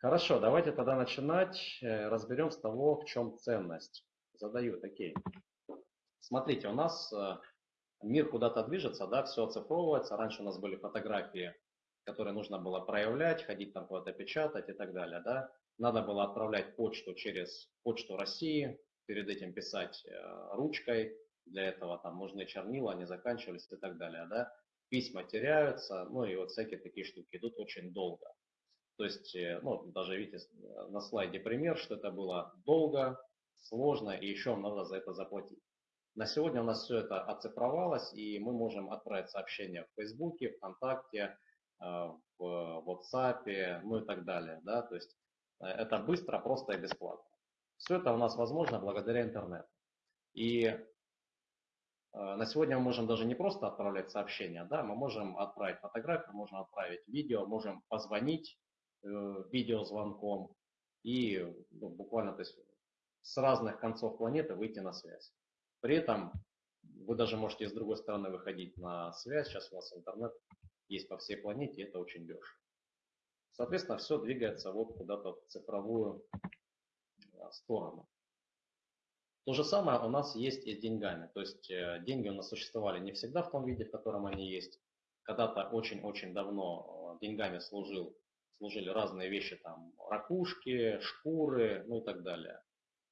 Хорошо, давайте тогда начинать. Э, разберем с того, в чем ценность. Задаю такие. Смотрите, у нас э, мир куда-то движется, да, все оцифровывается. Раньше у нас были фотографии, которые нужно было проявлять, ходить там куда-то печатать и так далее, да. Надо было отправлять почту через почту России, перед этим писать э, ручкой, для этого там нужны чернила, они заканчивались и так далее, да. Письма теряются, ну и вот всякие такие штуки идут очень долго. То есть, э, ну, даже видите на слайде пример, что это было долго, сложно и еще надо за это заплатить. На сегодня у нас все это оцифровалось, и мы можем отправить сообщения в Фейсбуке, ВКонтакте, э, в WhatsApp, ну и так далее. Да? То есть э, это быстро, просто и бесплатно. Все это у нас возможно благодаря интернету. И э, на сегодня мы можем даже не просто отправлять сообщения, да, мы можем отправить фотографию, можем отправить видео, можем позвонить видеозвонком и ну, буквально то есть, с разных концов планеты выйти на связь. При этом вы даже можете с другой стороны выходить на связь. Сейчас у вас интернет есть по всей планете, и это очень дешево. Соответственно, все двигается вот куда-то в цифровую а, сторону. То же самое у нас есть и с деньгами. То есть э, деньги у нас существовали не всегда в том виде, в котором они есть. Когда-то очень-очень давно э, деньгами служил, служили разные вещи, там ракушки, шкуры, ну и так далее.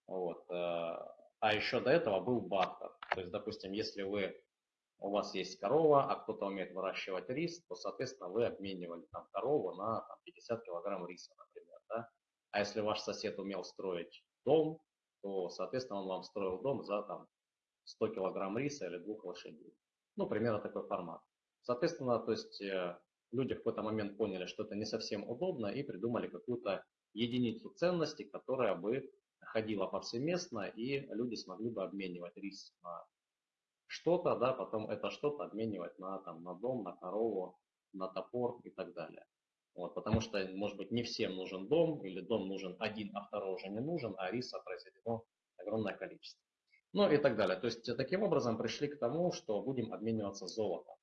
Вот. Э, а еще до этого был бартер. То есть, допустим, если вы, у вас есть корова, а кто-то умеет выращивать рис, то, соответственно, вы обменивали там корову на там, 50 килограмм риса, например. Да? А если ваш сосед умел строить дом, то, соответственно, он вам строил дом за там, 100 килограмм риса или двух лошадей. Ну, примерно такой формат. Соответственно, то есть э, люди в какой-то момент поняли, что это не совсем удобно и придумали какую-то единицу ценности, которая бы ходила повсеместно, и люди смогли бы обменивать рис на что-то, да, потом это что-то обменивать на, там, на дом, на корову, на топор и так далее. Вот, потому что, может быть, не всем нужен дом, или дом нужен один, а второй уже не нужен, а риса произведено огромное количество. Ну и так далее. То есть таким образом пришли к тому, что будем обмениваться золотом.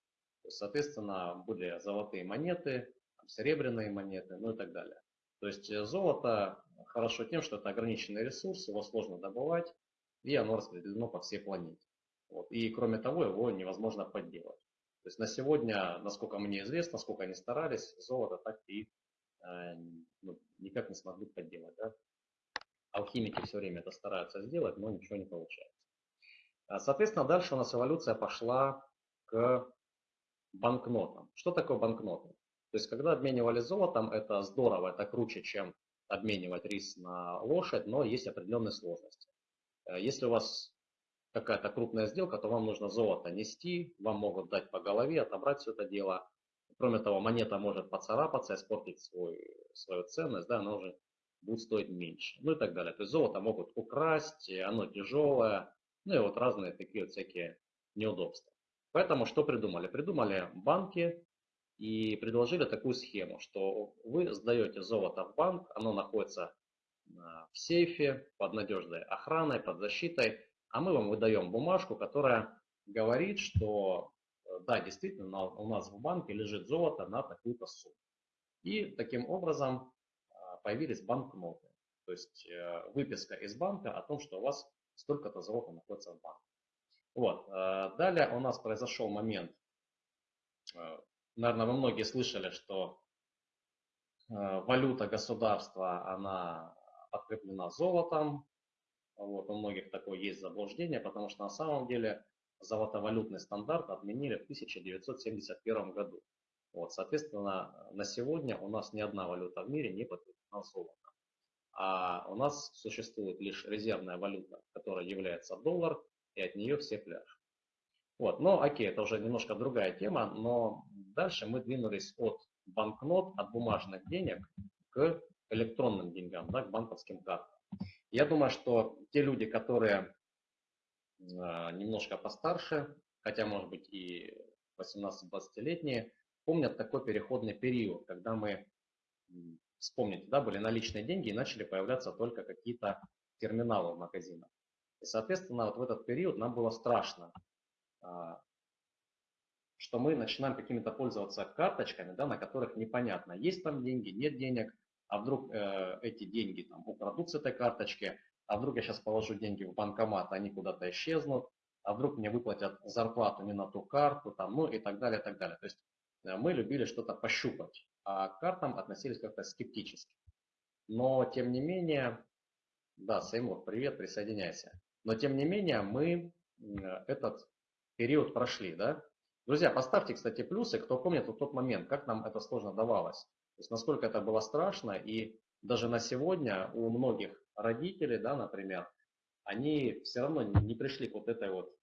Соответственно, были золотые монеты, серебряные монеты, ну и так далее. То есть э, золото хорошо тем, что это ограниченный ресурс, его сложно добывать, и оно распределено по всей планете. Вот. И кроме того, его невозможно подделать. То есть на сегодня, насколько мне известно, сколько они старались, золото так и э, ну, никак не смогли подделать. Да? Алхимики все время это стараются сделать, но ничего не получается. А, соответственно, дальше у нас эволюция пошла к банкнотам. Что такое банкноты? То есть, когда обменивали золотом, это здорово, это круче, чем обменивать рис на лошадь, но есть определенные сложности. Э, если у вас какая-то крупная сделка, то вам нужно золото нести, вам могут дать по голове, отобрать все это дело. Кроме того, монета может поцарапаться, испортить свой, свою ценность, да, она уже будет стоить меньше, ну и так далее. То есть золото могут украсть, оно тяжелое, ну и вот разные такие вот всякие неудобства. Поэтому что придумали? Придумали банки, и предложили такую схему, что вы сдаете золото в банк, оно находится а, в сейфе под надежной охраной, под защитой, а мы вам выдаем бумажку, которая говорит, что э, да, действительно, у нас в банке лежит золото на такую-то сумму. И таким образом а, появились банкноты, то есть э, выписка из банка о том, что у вас столько-то золота находится в банке. Вот. Э, далее у нас произошел момент Наверное, вы многие слышали, что э, валюта государства, она подкреплена золотом. Вот, у многих такое есть заблуждение, потому что на самом деле золотовалютный стандарт отменили в 1971 году. Вот, соответственно, на сегодня у нас ни одна валюта в мире не подкреплена золотом. А у нас существует лишь резервная валюта, которая является доллар, и от нее все пляж. Вот, но окей, это уже немножко другая тема, но дальше мы двинулись от банкнот, от бумажных денег к электронным деньгам, да, к банковским картам. Я думаю, что те люди, которые э, немножко постарше, хотя, может быть, и 18-20-летние, помнят такой переходный период, когда мы, вспомните, да, были наличные деньги и начали появляться только какие-то терминалы в магазинах. И, соответственно, вот в этот период нам было страшно а, что мы начинаем какими-то пользоваться карточками, да, на которых непонятно, есть там деньги, нет денег, а вдруг э, эти деньги там украдут с этой карточки, а вдруг я сейчас положу деньги в банкомат, они куда-то исчезнут, а вдруг мне выплатят зарплату не на ту карту, там, ну и так далее, и так далее. То есть э, мы любили что-то пощупать, а к картам относились как-то скептически. Но тем не менее, да, Сеймур, привет, присоединяйся. Но тем не менее мы этот период прошли, да. Друзья, поставьте, кстати, плюсы, кто помнит вот тот момент, как нам это сложно давалось. То есть насколько это было страшно, и даже на сегодня у многих родителей, да, например, они все равно не пришли к вот этой вот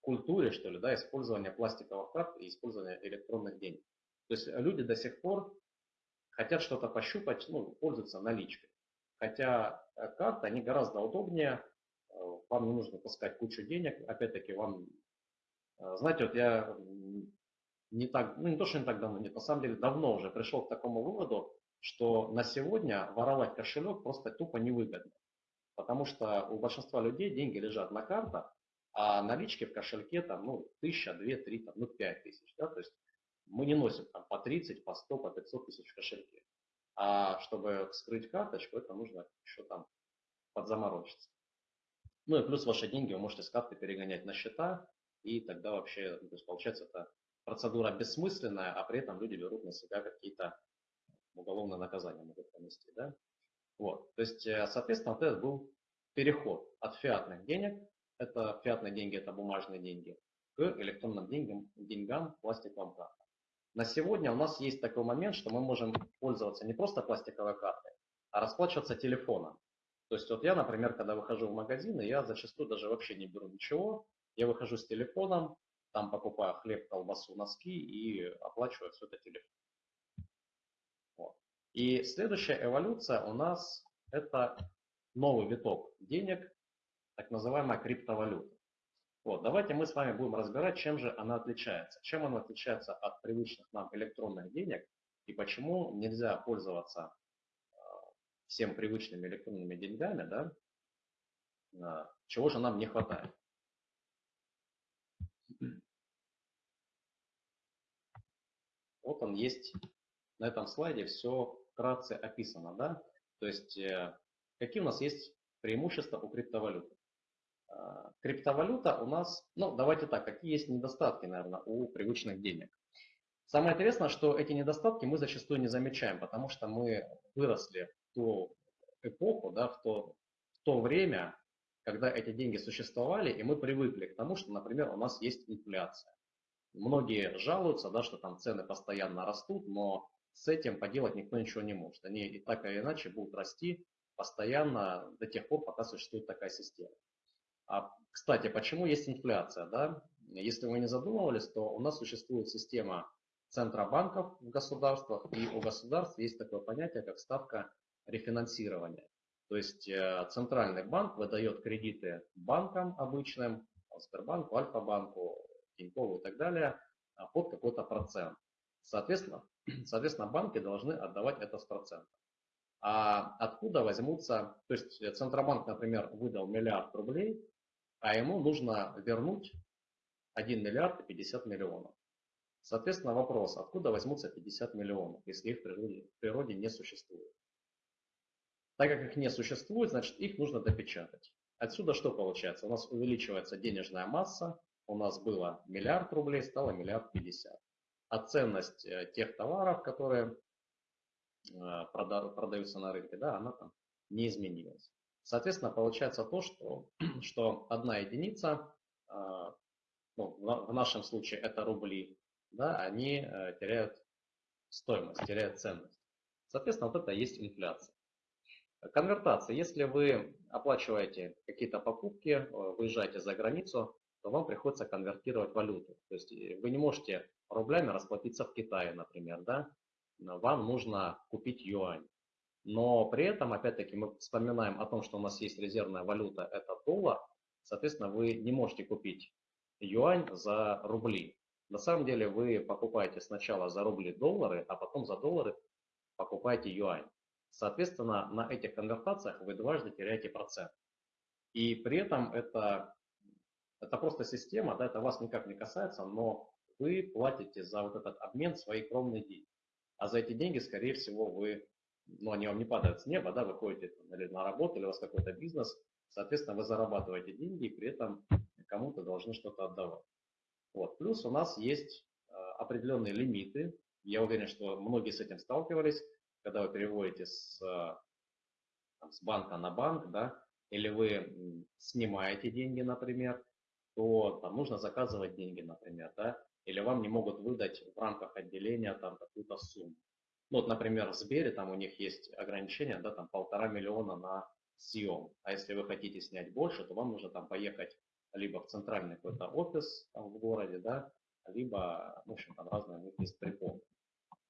культуре, что ли, да, использования пластиковых карт и использования электронных денег. То есть люди до сих пор хотят что-то пощупать, ну, пользуются наличкой. Хотя э, карты, они гораздо удобнее, э, вам не нужно таскать кучу денег, опять-таки вам, э, знаете, вот я не так, ну не то, что не так давно, нет, на самом деле давно уже пришел к такому выводу, что на сегодня воровать кошелек просто тупо невыгодно. Потому что у большинства людей деньги лежат на картах, а налички в кошельке там, ну, тысяча, две, три, там, ну, пять тысяч, да, то есть мы не носим там по 30, по 100, по 500 тысяч в кошельке. А чтобы скрыть карточку, это нужно еще там подзаморочиться. Ну и плюс ваши деньги вы можете с карты перегонять на счета, и тогда вообще, ну, то есть получается, это процедура бессмысленная, а при этом люди берут на себя какие-то уголовные наказания могут понести. Да? Вот. То есть, э, соответственно, вот этот был переход от фиатных денег, это фиатные деньги, это бумажные деньги, к электронным деньгам, деньгам пластиковым картам. На сегодня у нас есть такой момент, что мы можем пользоваться не просто пластиковой картой, а расплачиваться телефоном. То есть вот я, например, когда выхожу в магазин, я зачастую даже вообще не беру ничего, я выхожу с телефоном, там покупаю хлеб, колбасу, носки и оплачиваю все это телефоном. Вот. И следующая эволюция у нас это новый виток денег, так называемая криптовалюта. Вот, давайте мы с вами будем разбирать, чем же она отличается. Чем она отличается от привычных нам электронных денег и почему нельзя пользоваться всем привычными электронными деньгами, да, э, чего же нам не хватает. Вот он есть на этом слайде все вкратце описано, да, то есть э, какие у нас есть преимущества у криптовалюты. А, криптовалюта у нас, ну давайте так, какие есть недостатки, наверное, у привычных денег. Самое интересное, что эти недостатки мы зачастую не замечаем, потому что мы выросли ту эпоху, да, в, то, в то время, когда эти деньги существовали, и мы привыкли к тому, что, например, у нас есть инфляция. Многие жалуются, да, что там цены постоянно растут, но с этим поделать никто ничего не может. Они и так или иначе будут расти постоянно до тех пор, пока существует такая система. А, кстати, почему есть инфляция? Да? Если вы не задумывались, то у нас существует система центробанков в государствах, и у государств есть такое понятие, как ставка рефинансирования. То есть э, центральный банк выдает кредиты банкам обычным, Сбербанку, Альфа-банку, Тинькову и так далее, а, под какой-то процент. Соответственно, соответственно, банки должны отдавать это с процентом. А откуда возьмутся, то есть Центробанк, например, выдал миллиард рублей, а ему нужно вернуть 1 миллиард и 50 миллионов. Соответственно, вопрос, откуда возьмутся 50 миллионов, если их в природе, в природе не существует. Так как их не существует, значит их нужно допечатать. Отсюда что получается? У нас увеличивается денежная масса, у нас было миллиард рублей, стало миллиард пятьдесят. А ценность э, тех товаров, которые э, продаются на рынке, да, она там не изменилась. Соответственно, получается то, что, что одна единица, а, ну, в нашем случае это рубли, да, они э, теряют стоимость, теряют ценность. Соответственно, вот это и есть инфляция. Конвертация. Если вы оплачиваете какие-то покупки, э, выезжаете за границу, то вам приходится конвертировать валюту. То есть э, вы не можете рублями расплатиться в Китае, например, да? Вам нужно купить юань. Но при этом, опять-таки, мы вспоминаем о том, что у нас есть резервная валюта, это доллар. Соответственно, вы не можете купить юань за рубли. На самом деле вы покупаете сначала за рубли доллары, а потом за доллары покупаете юань. Соответственно, на этих конвертациях вы дважды теряете процент. И при этом это, это просто система, да, это вас никак не касается, но вы платите за вот этот обмен свои кровные деньги. А за эти деньги, скорее всего, вы ну, они вам не падают с неба, да, вы ходите или на работу, или у вас какой-то бизнес, соответственно, вы зарабатываете деньги и при этом кому-то должны что-то отдавать. Вот. Плюс у нас есть э, определенные лимиты. Я уверен, что многие с этим сталкивались, когда вы переводите с, там, с банка на банк, да, или вы снимаете деньги, например, то там нужно заказывать деньги, например, да, или вам не могут выдать в рамках отделения там какую-то сумму. Ну, вот, например, в Сбере там у них есть ограничение, да, там полтора миллиона на съем. А если вы хотите снять больше, то вам нужно там поехать либо в центральный какой-то офис там, в городе, да, либо, в общем, там разные есть приколы.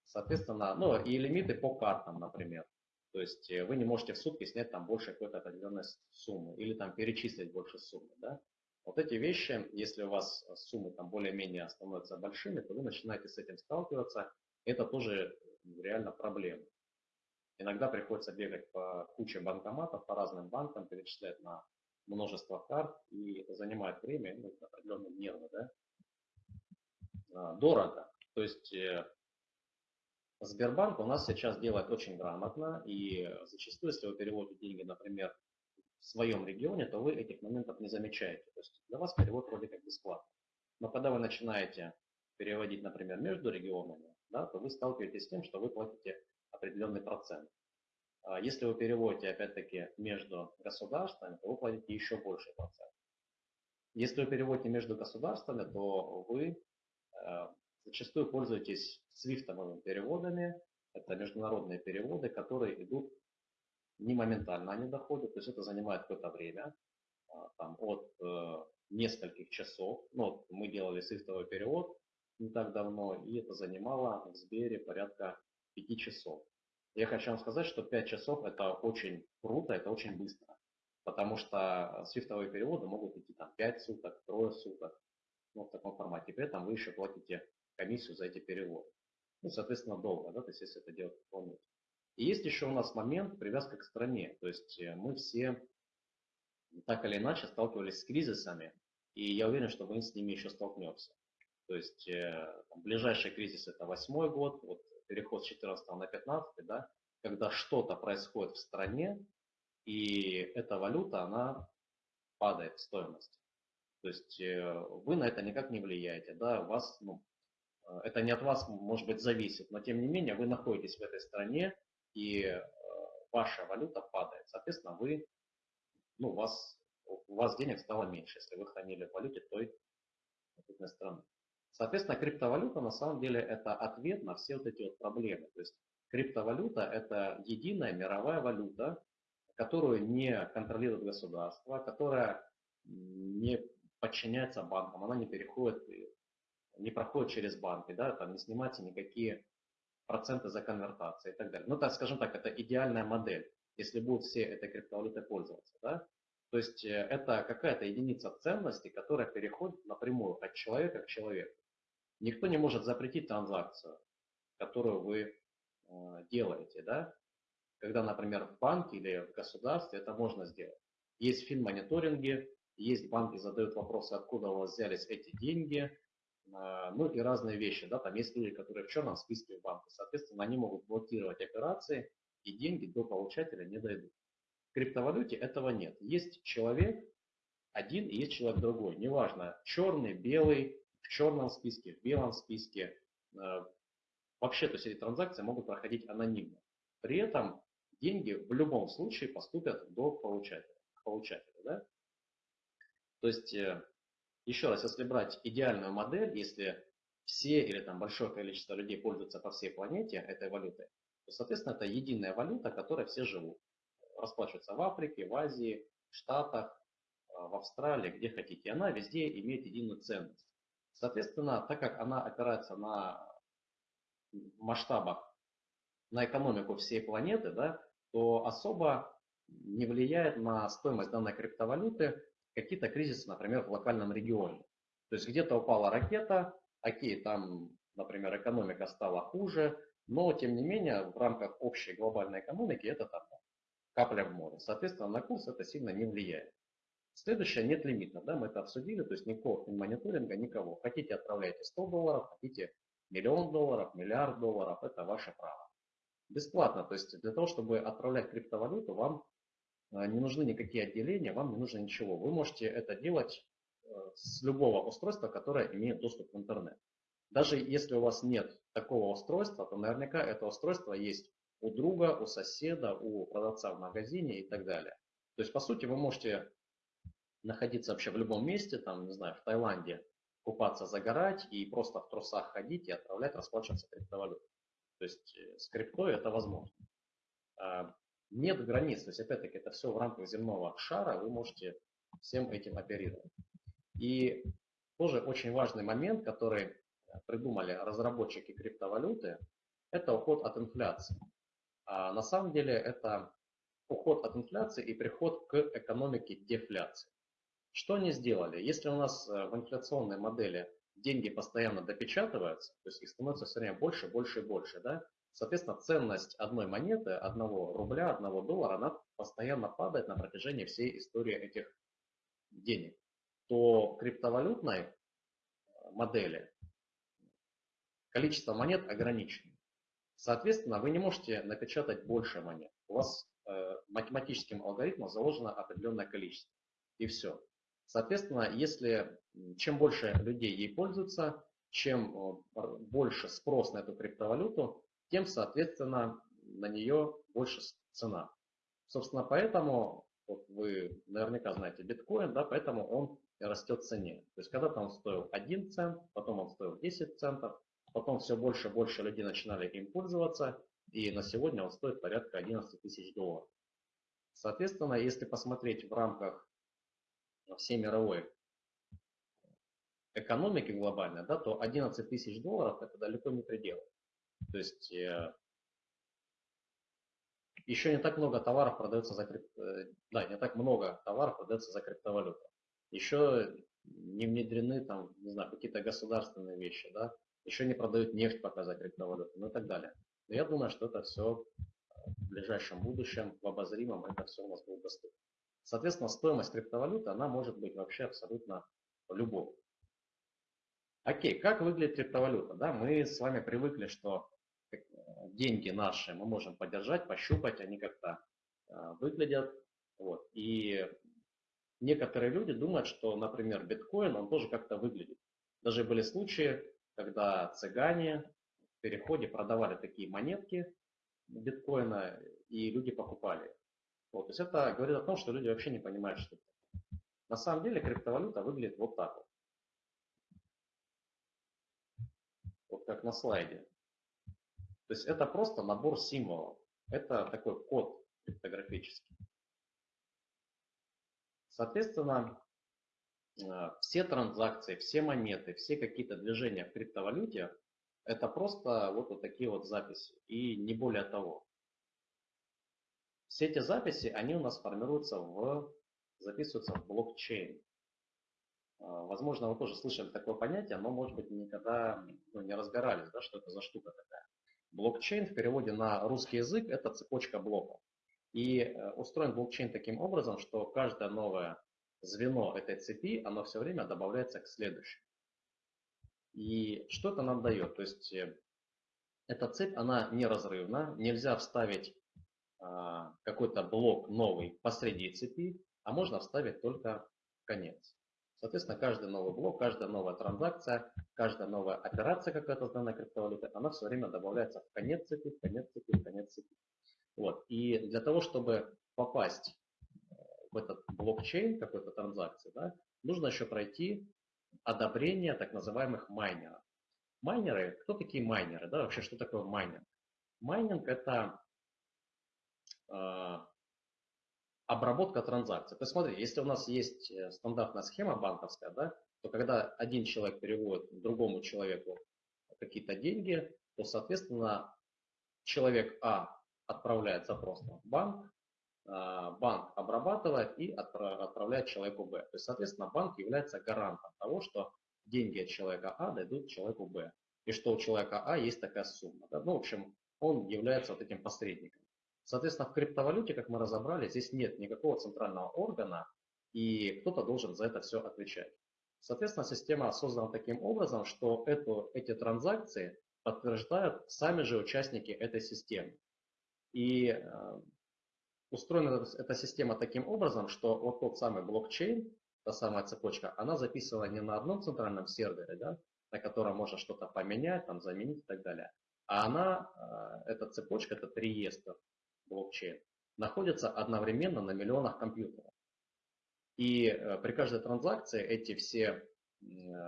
Соответственно, ну и лимиты по картам, например. То есть э, вы не можете в сутки снять там больше какой-то определенной суммы или там перечислить больше суммы, да. Вот эти вещи, если у вас суммы там более-менее становятся большими, то вы начинаете с этим сталкиваться. Это тоже реально проблема. Иногда приходится бегать по куче банкоматов, по разным банкам, перечислять на множество карт, и это занимает время, ну, определенные нервы, да. А, дорого. То есть э, Сбербанк у нас сейчас делает очень грамотно, и зачастую, если вы переводите деньги, например, в своем регионе, то вы этих моментов не замечаете. То есть для вас перевод вроде как бесплатный. Но когда вы начинаете переводить, например, между регионами, да, то вы сталкиваетесь с тем, что вы платите определенный процент. А если вы переводите, опять-таки, между государствами, то вы платите еще больше процент. Если вы переводите между государствами, то вы э, зачастую пользуетесь свифтовыми переводами. Это международные переводы, которые идут не моментально они доходят, то есть это занимает какое-то время, а, там, от э, нескольких часов. Ну, вот мы делали свифтовый перевод не так давно, и это занимало в Сбере порядка 5 часов. Я хочу вам сказать, что 5 часов это очень круто, это очень быстро. Потому что свифтовые переводы могут идти там 5 суток, трое суток, ну, в таком формате. При этом вы еще платите комиссию за эти переводы. Ну, соответственно, долго, да, то есть если это делать полностью. И есть еще у нас момент привязка к стране. То есть э, мы все так или иначе сталкивались с кризисами, и я уверен, что мы с ними еще столкнемся. То есть э, там, ближайший кризис это восьмой год, вот переход с 14 на 15, да, когда что-то происходит в стране, и эта валюта, она падает в стоимости. То есть э, вы на это никак не влияете, да, вас, ну, это не от вас, может быть, зависит, но тем не менее вы находитесь в этой стране, и э, ваша валюта падает. Соответственно, вы, ну, у, вас, у вас денег стало меньше, если вы хранили в валюте той конкретной страны. Соответственно, криптовалюта на самом деле это ответ на все вот эти вот проблемы. То есть криптовалюта это единая мировая валюта, которую не контролирует государство, которая не подчиняется банкам, она не переходит, не проходит через банки, да, там не снимаются никакие проценты за конвертации и так далее. Ну, так скажем так, это идеальная модель, если будут все этой криптовалютой пользоваться. Да? То есть э, это какая-то единица ценности, которая переходит напрямую от человека к человеку. Никто не может запретить транзакцию, которую вы э, делаете. Да? Когда, например, в банке или в государстве это можно сделать. Есть фин-мониторинги, есть банки задают вопросы, откуда у вас взялись эти деньги, ну и разные вещи. Да, там есть люди, которые в черном списке в банке. Соответственно, они могут блокировать операции, и деньги до получателя не дойдут. В криптовалюте этого нет. Есть человек один и есть человек другой. Неважно, черный, белый, в черном списке, в белом списке. А, вообще, то есть эти транзакции могут проходить анонимно. При этом деньги в любом случае поступят до получателя. получателя да? То есть э, еще раз, если брать идеальную модель, если все или там большое количество людей пользуются по всей планете этой валютой, то, соответственно, это единая валюта, которой все живут. Расплачиваются в Африке, в Азии, в Штатах, а, в Австралии, где хотите. Она везде имеет единую ценность. Соответственно, так как она опирается на масштабах, на экономику всей планеты, да, то особо не влияет на стоимость данной криптовалюты какие-то кризисы, например, в локальном регионе. То есть где-то упала ракета, окей, там, например, экономика стала хуже, но тем не менее в рамках общей глобальной экономики это там капля в море. Соответственно, на курс это сильно не влияет. Следующее, нет лимита, да, мы это обсудили, то есть никакого мониторинга, никого. Хотите, отправляйте 100 долларов, хотите миллион долларов, миллиард долларов, это ваше право. Бесплатно. То есть для того, чтобы отправлять криптовалюту, вам не нужны никакие отделения, вам не нужно ничего. Вы можете это делать э, с любого устройства, которое имеет доступ в интернет. Даже если у вас нет такого устройства, то наверняка это устройство есть у друга, у соседа, у продавца в магазине и так далее. То есть, по сути, вы можете находиться вообще в любом месте, там, не знаю, в Таиланде, купаться, загорать и просто в трусах ходить и отправлять, расплачиваться криптовалютой. То есть э, с криптой это возможно. Нет границ, то есть опять-таки это все в рамках земного шара, вы можете всем этим оперировать. И тоже очень важный момент, который придумали разработчики криптовалюты, это уход от инфляции. А на самом деле это уход от инфляции и приход к экономике дефляции. Что они сделали? Если у нас э, в инфляционной модели деньги постоянно допечатываются, то есть их становится все время больше, больше и больше, да, соответственно, ценность одной монеты, одного рубля, одного доллара, она постоянно падает на протяжении всей истории этих денег, то криптовалютной э, модели количество монет ограничено. Соответственно, вы не можете напечатать больше монет. У вас э, математическим алгоритмом заложено определенное количество. И все. Соответственно, если чем больше людей ей пользуются, чем э, больше спрос на эту криптовалюту, тем, соответственно, на нее больше цена. Собственно, поэтому, вот вы наверняка знаете биткоин, да, поэтому он растет в цене. То есть когда-то он стоил 1 цент, потом он стоил 10 центов, Потом все больше и больше людей начинали им пользоваться, и на сегодня он стоит порядка 11 тысяч долларов. Соответственно, если посмотреть в рамках всей мировой экономики глобальной, да, то 11 тысяч долларов это далеко не предел. То есть э, еще не так много товаров продается за крип... Э, да, не так много товаров продается за криптовалюту. Еще не внедрены там, не знаю, какие-то государственные вещи, да, еще не продают нефть пока за криптовалюту, ну и так далее. Но я думаю, что это все в ближайшем будущем, в обозримом, это все у нас будет доступно. Соответственно, стоимость криптовалюты, она может быть вообще абсолютно любой. Окей, как выглядит криптовалюта? Да, мы с вами привыкли, что деньги наши мы можем подержать, пощупать, они как-то э, выглядят. Вот. И некоторые люди думают, что, например, биткоин, он тоже как-то выглядит. Даже были случаи, когда цыгане в переходе продавали такие монетки биткоина, и люди покупали. Вот, то есть это говорит о том, что люди вообще не понимают, что это. На самом деле криптовалюта выглядит вот так вот. Вот как на слайде. То есть это просто набор символов. Это такой код криптографический. Соответственно, Э, все транзакции, все монеты, все какие-то движения в криптовалюте, это просто вот, вот такие вот записи и не более того. Все эти записи, они у нас формируются в, записываются в блокчейн. Э, возможно, вы тоже слышали такое понятие, но, может быть, никогда ну, не разбирались, да, что это за штука такая. Блокчейн в переводе на русский язык – это цепочка блоков. И э, устроен блокчейн таким образом, что каждая новая звено этой цепи, оно все время добавляется к следующему. И что это нам дает? То есть э, эта цепь, она неразрывна, нельзя вставить а, какой-то блок новый посреди цепи, а можно вставить только конец. Соответственно, каждый новый блок, каждая новая транзакция, каждая новая операция какая-то данной криптовалюты, она все время добавляется в конец цепи, в конец цепи, в конец цепи. Вот. И для того, чтобы попасть в этот блокчейн какой-то транзакции, да, нужно еще пройти одобрение так называемых майнеров. Майнеры, кто такие майнеры? Да, вообще, что такое майнинг? Майнинг это э, обработка транзакций. То есть смотри, если у нас есть э, стандартная схема банковская, да, то когда один человек переводит другому человеку какие-то деньги, то, соответственно, человек А отправляет запрос в банк, а, банк обрабатывает и отправляет человеку Б. То есть, соответственно, банк является гарантом того, что деньги от человека А дойдут человеку Б. И что у человека А есть такая сумма. Да? Ну, в общем, он является вот этим посредником. Соответственно, в криптовалюте, как мы разобрали, здесь нет никакого центрального органа, и кто-то должен за это все отвечать. Соответственно, система создана таким образом, что эту, эти транзакции подтверждают сами же участники этой системы. И э, устроена эта система таким образом, что вот тот самый блокчейн, та самая цепочка, она записана не на одном центральном сервере, да, на котором можно что-то поменять, там, заменить и так далее, а она, э, эта цепочка, этот реестр блокчейн, находится одновременно на миллионах компьютеров. И э, при каждой транзакции эти все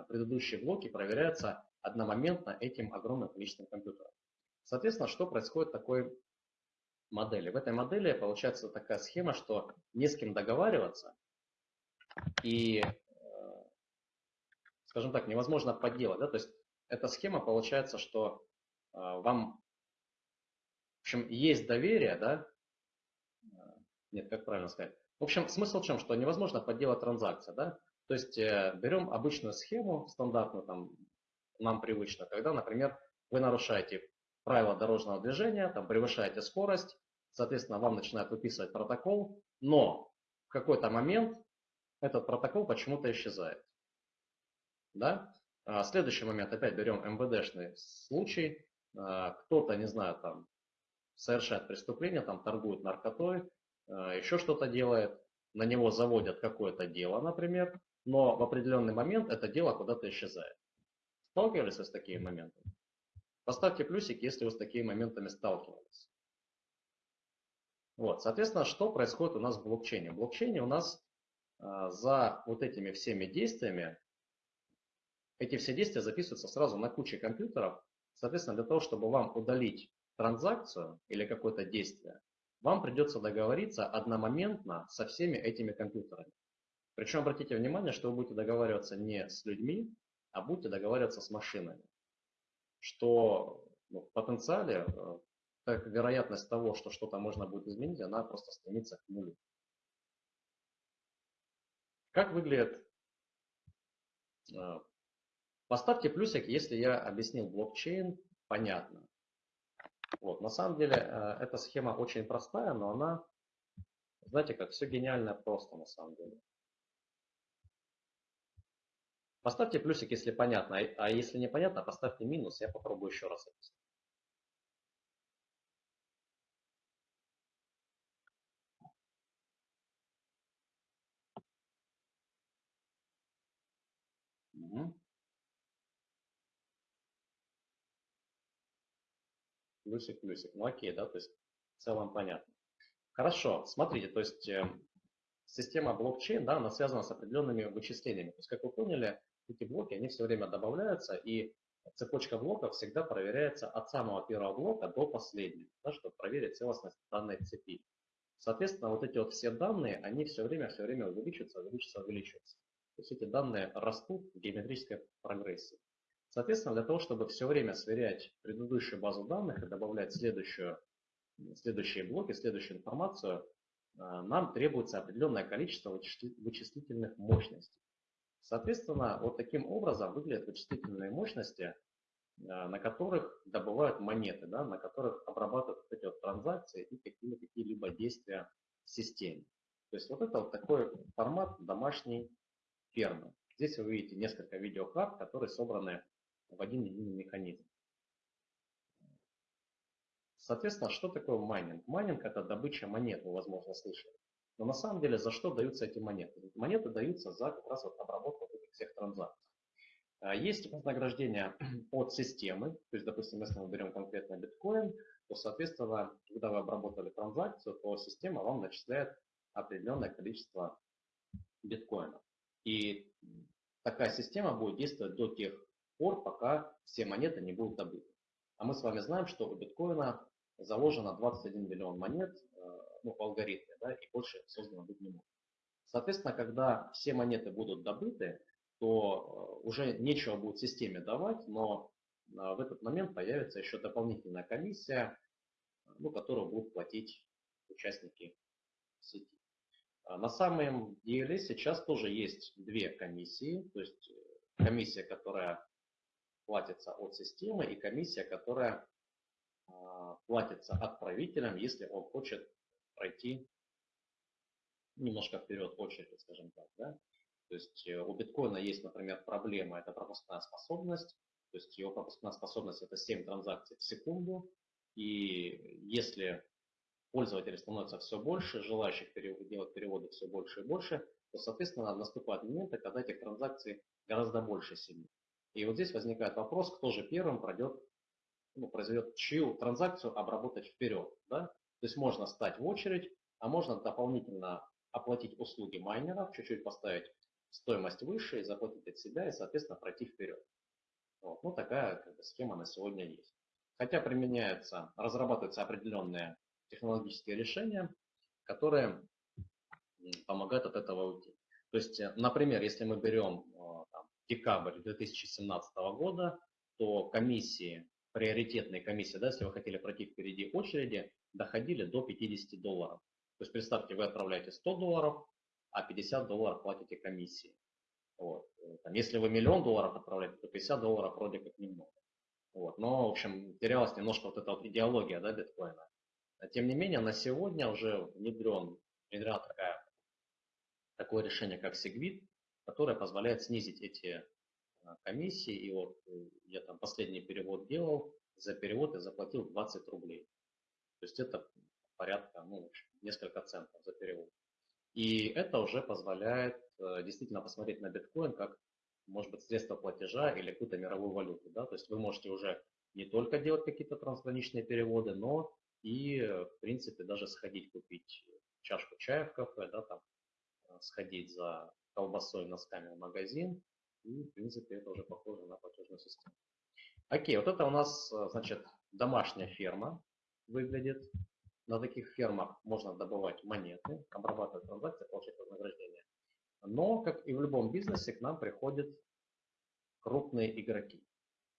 предыдущие блоки проверяются одномоментно этим огромным количеством компьютеров. Соответственно, что происходит в такой модели? В этой модели получается такая схема, что не с кем договариваться и, э, скажем так, невозможно подделать. Да? То есть эта схема получается, что э, вам, общем, есть доверие, да? Нет, как правильно сказать? В общем, смысл в чем? Что невозможно подделать транзакцию, да? То есть э, берем обычную схему, стандартную, там, нам привычно, когда, например, вы нарушаете правила дорожного движения, там, превышаете скорость, соответственно, вам начинают выписывать протокол, но в какой-то момент этот протокол почему-то исчезает. Да? А следующий момент, опять берем МВДшный случай, а, кто-то, не знаю, там, совершает преступление, там, торгует наркотой, а, еще что-то делает, на него заводят какое-то дело, например, но в определенный момент это дело куда-то исчезает. Сталкивались вы с такими моментами? Поставьте плюсик, если вы с такими моментами сталкивались. Вот, соответственно, что происходит у нас в блокчейне? В блокчейне у нас э, за вот этими всеми действиями, эти все действия записываются сразу на куче компьютеров. Соответственно, для того, чтобы вам удалить транзакцию или какое-то действие, вам придется договориться одномоментно со всеми этими компьютерами. Причем обратите внимание, что вы будете договариваться не с людьми, а будете договариваться с машинами. Что ну, в потенциале э, так, вероятность того, что что-то можно будет изменить, она просто стремится к нулю. Как выглядит? Э, поставьте плюсик, если я объяснил блокчейн понятно. Вот, на самом деле э, эта схема очень простая, но она, знаете, как все гениально просто на самом деле. Поставьте плюсик, если понятно, а если непонятно, поставьте минус, я попробую еще раз объяснить. Угу. Плюсик, плюсик. Ну окей, да, то есть в целом понятно. Хорошо, смотрите, то есть э, система блокчейн, да, она связана с определенными вычислениями. То есть, как вы поняли, эти блоки, они все время добавляются, и цепочка блоков всегда проверяется от самого первого блока до последнего, да, чтобы проверить целостность данной цепи. Соответственно, вот эти вот все данные, они все время, все время увеличиваются, увеличиваются, увеличиваются. То есть эти данные растут в геометрической прогрессии. Соответственно, для того, чтобы все время сверять предыдущую базу данных и добавлять следующую, следующие блоки, следующую информацию, э, нам требуется определенное количество вычислительных мощностей. Соответственно, вот таким образом выглядят вычислительные мощности, э, на которых добывают монеты, да, на которых обрабатывают вот эти вот транзакции и какие-либо какие действия в системе. То есть вот это вот такой формат домашней фермы. Здесь вы видите несколько видеокарт, которые собраны в один единый механизм. Соответственно, что такое майнинг? Майнинг – это добыча монет, вы, возможно, слышали. Но на самом деле за что даются эти монеты? Монеты даются за как раз вот обработку этих всех транзакций. А, есть вознаграждение от системы, то есть, допустим, если мы берем конкретно биткоин, то, соответственно, когда вы обработали транзакцию, то система вам начисляет определенное количество биткоинов. И такая система будет действовать до тех пор, пока все монеты не будут добыты. А мы с вами знаем, что у биткоина заложено 21 миллион монет, э, ну, по алгоритме, да, и больше создано быть не может. Соответственно, когда все монеты будут добыты, то э, уже нечего будет системе давать, но э, в этот момент появится еще дополнительная комиссия, ну, которую будут платить участники сети. А на самом деле сейчас тоже есть две комиссии, то есть комиссия, которая платится от системы, и комиссия, которая а, платится отправителям, если он хочет пройти немножко вперед очереди, скажем так. Да? То есть э, у биткоина есть, например, проблема, это пропускная способность. То есть его пропускная способность это 7 транзакций в секунду. И если пользователей становится все больше, желающих делать переводы все больше и больше, то, соответственно, наступают моменты, когда этих транзакций гораздо больше семей. И вот здесь возникает вопрос, кто же первым пройдет, ну, произведет чью транзакцию обработать вперед. Да? То есть можно стать в очередь, а можно дополнительно оплатить услуги майнеров, чуть-чуть поставить стоимость выше и заплатить от себя и, соответственно, пройти вперед. Вот. Ну, такая как бы, схема на сегодня есть. Хотя применяются, разрабатываются определенные технологические решения, которые помогают от этого уйти. То есть, э, например, если мы берем декабрь 2017 года, то комиссии, приоритетные комиссии, да, если вы хотели пройти впереди очереди, доходили до 50 долларов. То есть представьте, вы отправляете 100 долларов, а 50 долларов платите комиссии. Вот. Там, если вы миллион долларов отправляете, то 50 долларов вроде как немного. Вот. Но, в общем, терялась немножко вот эта вот идеология да, биткоина. Тем не менее, на сегодня уже внедрен, внедрена такая, такое решение, как Segwit, которое позволяет снизить эти а, комиссии. И вот э, я там последний перевод делал, за перевод я заплатил 20 рублей. То есть это порядка, ну, несколько центов за перевод. И это уже позволяет э, действительно посмотреть на биткоин как, может быть, средство платежа или какую-то мировую валюту. Да? То есть вы можете уже не только делать какие-то трансграничные переводы, но и, в принципе, даже сходить купить чашку чая в кафе, да, там, э, сходить за колбасой, носками в магазин, и, в принципе, это уже похоже на платежную систему. Окей, вот это у нас, э, значит, домашняя ферма выглядит. На таких фермах можно добывать монеты, обрабатывать транзакции, получать вознаграждение. Но, как и в любом бизнесе, к нам приходят крупные игроки.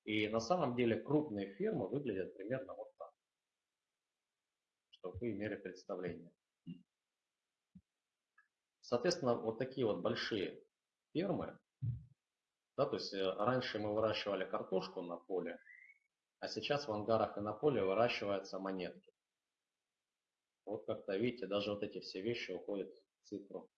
И на самом деле крупные фирмы выглядят примерно вот так, чтобы вы имели представление. Соответственно, вот такие вот большие фермы, да, то есть э, раньше мы выращивали картошку на поле, а сейчас в ангарах и на поле выращиваются монетки. Вот как-то, видите, даже вот эти все вещи уходят в цифру.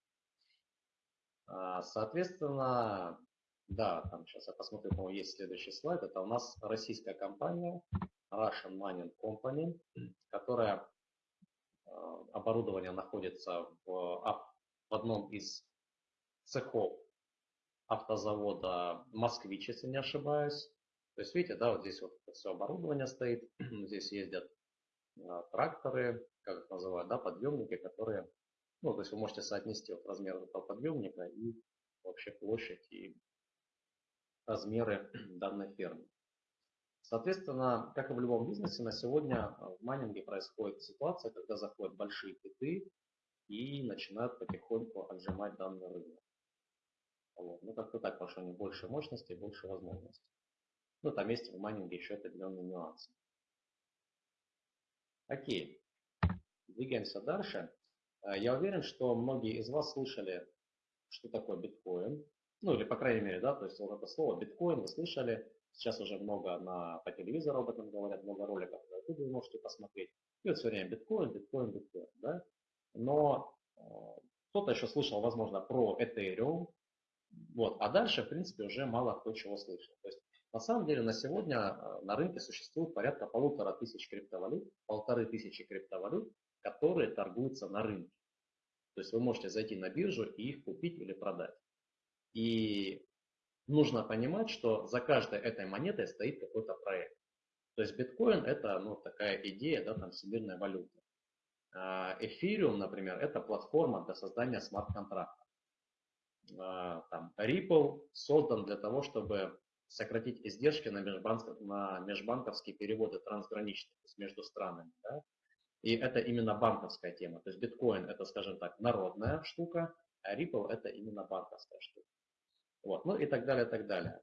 А, соответственно, да, там сейчас я посмотрю, по есть следующий слайд. Это у нас российская компания Russian Mining Company, которая а, оборудование находится в одном из цехов автозавода «Москвич», если не ошибаюсь. То есть, видите, да, вот здесь вот все оборудование стоит, здесь ездят а, тракторы, как их называют, да, подъемники, которые, ну, то есть вы можете соотнести вот размер этого подъемника и вообще площадь и размеры данной фермы. Соответственно, как и в любом бизнесе, на сегодня а, в майнинге происходит ситуация, когда заходят большие киты и начинают потихоньку отжимать данный рынок. Вот. Ну, как-то так, потому что они больше мощности, больше возможностей. Ну, там есть в майнинге еще определенные нюансы. Окей, двигаемся дальше. Э, я уверен, что многие из вас слышали, что такое биткоин. Ну, или, по крайней мере, да, то есть вот это слово биткоин вы слышали. Сейчас уже много на, по телевизору об этом говорят, много роликов на YouTube вы можете посмотреть. И вот все время биткоин, биткоин, биткоин, да. Но э, кто-то еще слышал, возможно, про Ethereum. Вот, а дальше, в принципе, уже мало кто чего слышал. То есть на самом деле на сегодня э, на рынке существует порядка полутора тысяч криптовалют, полторы тысячи криптовалют, которые торгуются на рынке. То есть вы можете зайти на биржу и их купить или продать. И нужно понимать, что за каждой этой монетой стоит какой-то проект. То есть биткоин это ну, такая идея, да, там всемирная валюта. А эфириум, например, это платформа для создания смарт-контрактов. А, там Ripple создан для того, чтобы сократить издержки на, межбанков, на межбанковские переводы трансграничные, то есть между странами. Да? И это именно банковская тема. То есть биткоин это, скажем так, народная штука, а Ripple это именно банковская штука. Вот. Ну и так далее, так далее.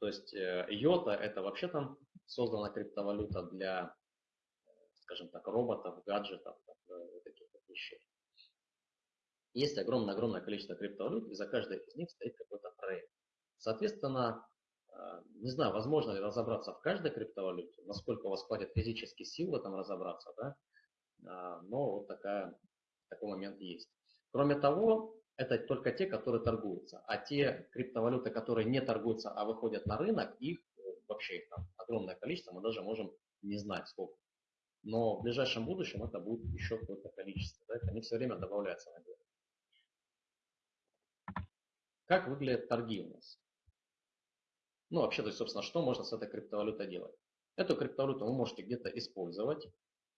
То есть йота э, это вообще там создана криптовалюта для, скажем так, роботов, гаджетов, э, таких вот вещей. Есть огромное-огромное количество криптовалют, и за каждой из них стоит какой-то проект. Соответственно, а, не знаю, возможно ли разобраться в каждой криптовалюте, насколько у вас хватит физически сил в этом разобраться, да? А, но вот такая, такой момент есть. Кроме того, это только те, которые торгуются. А те криптовалюты, которые не торгуются, а выходят на рынок, их вообще их там огромное количество, мы даже можем не знать сколько. Но в ближайшем будущем это будет еще какое-то количество. Да? Они все время добавляются на дело. Как выглядят торги у нас? Ну, вообще, то есть, собственно, что можно с этой криптовалютой делать? Эту криптовалюту вы можете где-то использовать.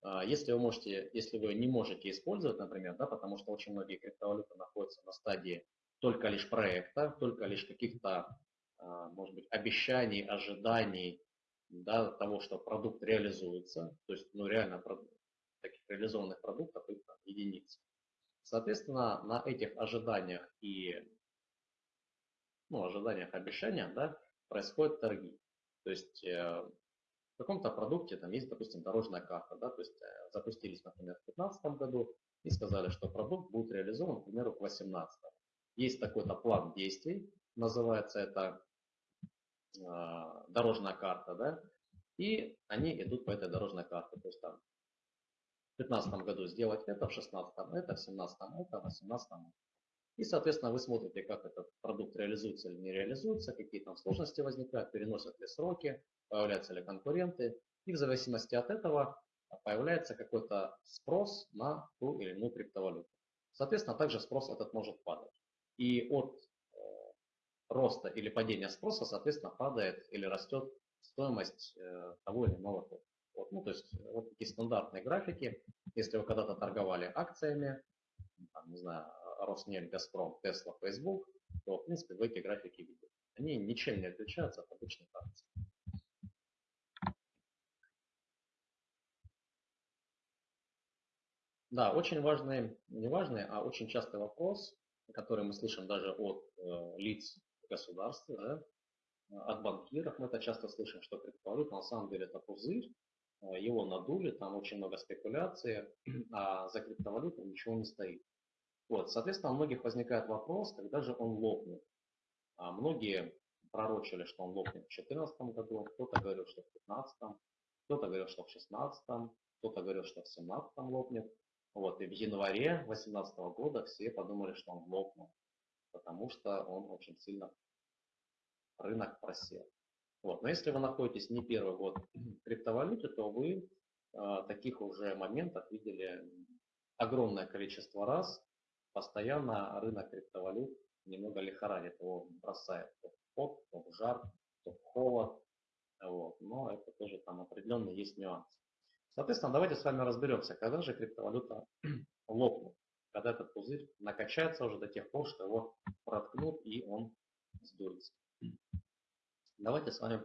А, если вы можете, если вы не можете использовать, например, да, потому что очень многие криптовалюты находятся на стадии только лишь проекта, только лишь каких-то, а, может быть, обещаний, ожиданий да, того, что продукт реализуется. То есть, ну, реально таких реализованных продуктов их там, единицы. Соответственно, на этих ожиданиях и ну, ожиданиях, обещаниях да, происходят торги. То есть э, в каком-то продукте там есть, допустим, дорожная карта, да, то есть э, запустились, например, в 2015 году и сказали, что продукт будет реализован, к примеру, к 2018. Есть такой-то план действий, называется это дорожная карта, да, и они идут по этой дорожной карте. То есть там в 2015 году сделать это, в 2016 это, в 2017 это, в 2018 это. И, соответственно, вы смотрите, как этот продукт реализуется или не реализуется, какие там сложности возникают, переносят ли сроки, появляются ли конкуренты. И в зависимости от этого появляется какой-то спрос на ту или иную криптовалюту. Соответственно, также спрос этот может падать. И от роста или падения спроса, соответственно, падает или растет стоимость э, того или иного токена. Вот, ну, то есть вот такие стандартные графики. Если вы когда-то торговали акциями, там, не знаю, Роснефть, Газпром, Тесла, Facebook, то, в принципе, вы эти графики видите. Они ничем не отличаются от обычных акций. Да, очень важный, не важный, а очень частый вопрос, который мы слышим даже от э, лиц государства, да, от банкиров. Мы это часто слышим, что криптовалюта на самом деле это пузырь, э, его надули, там очень много спекуляции, а за криптовалютой ничего не стоит. Вот, соответственно, у многих возникает вопрос, когда же он лопнет. А многие пророчили, что он лопнет в 2014 году, кто-то говорил, что в 2015, кто-то говорил, что в 2016, кто-то говорил, что в 2017 лопнет. Вот, и в январе 2018 года все подумали, что он лопнул, потому что он очень сильно рынок просел. Вот. Но если вы находитесь не первый год в криптовалюте, то вы э, таких уже моментов видели огромное количество раз. Постоянно рынок криптовалют немного лихорадит, его бросает то в пот, то в жар, то в холод. Вот. Но это тоже там определенно есть нюансы. Соответственно, давайте с вами разберемся, когда же криптовалюта лопнет, когда этот пузырь накачается уже до тех пор, что его проткнут и он сдуется. Давайте с вами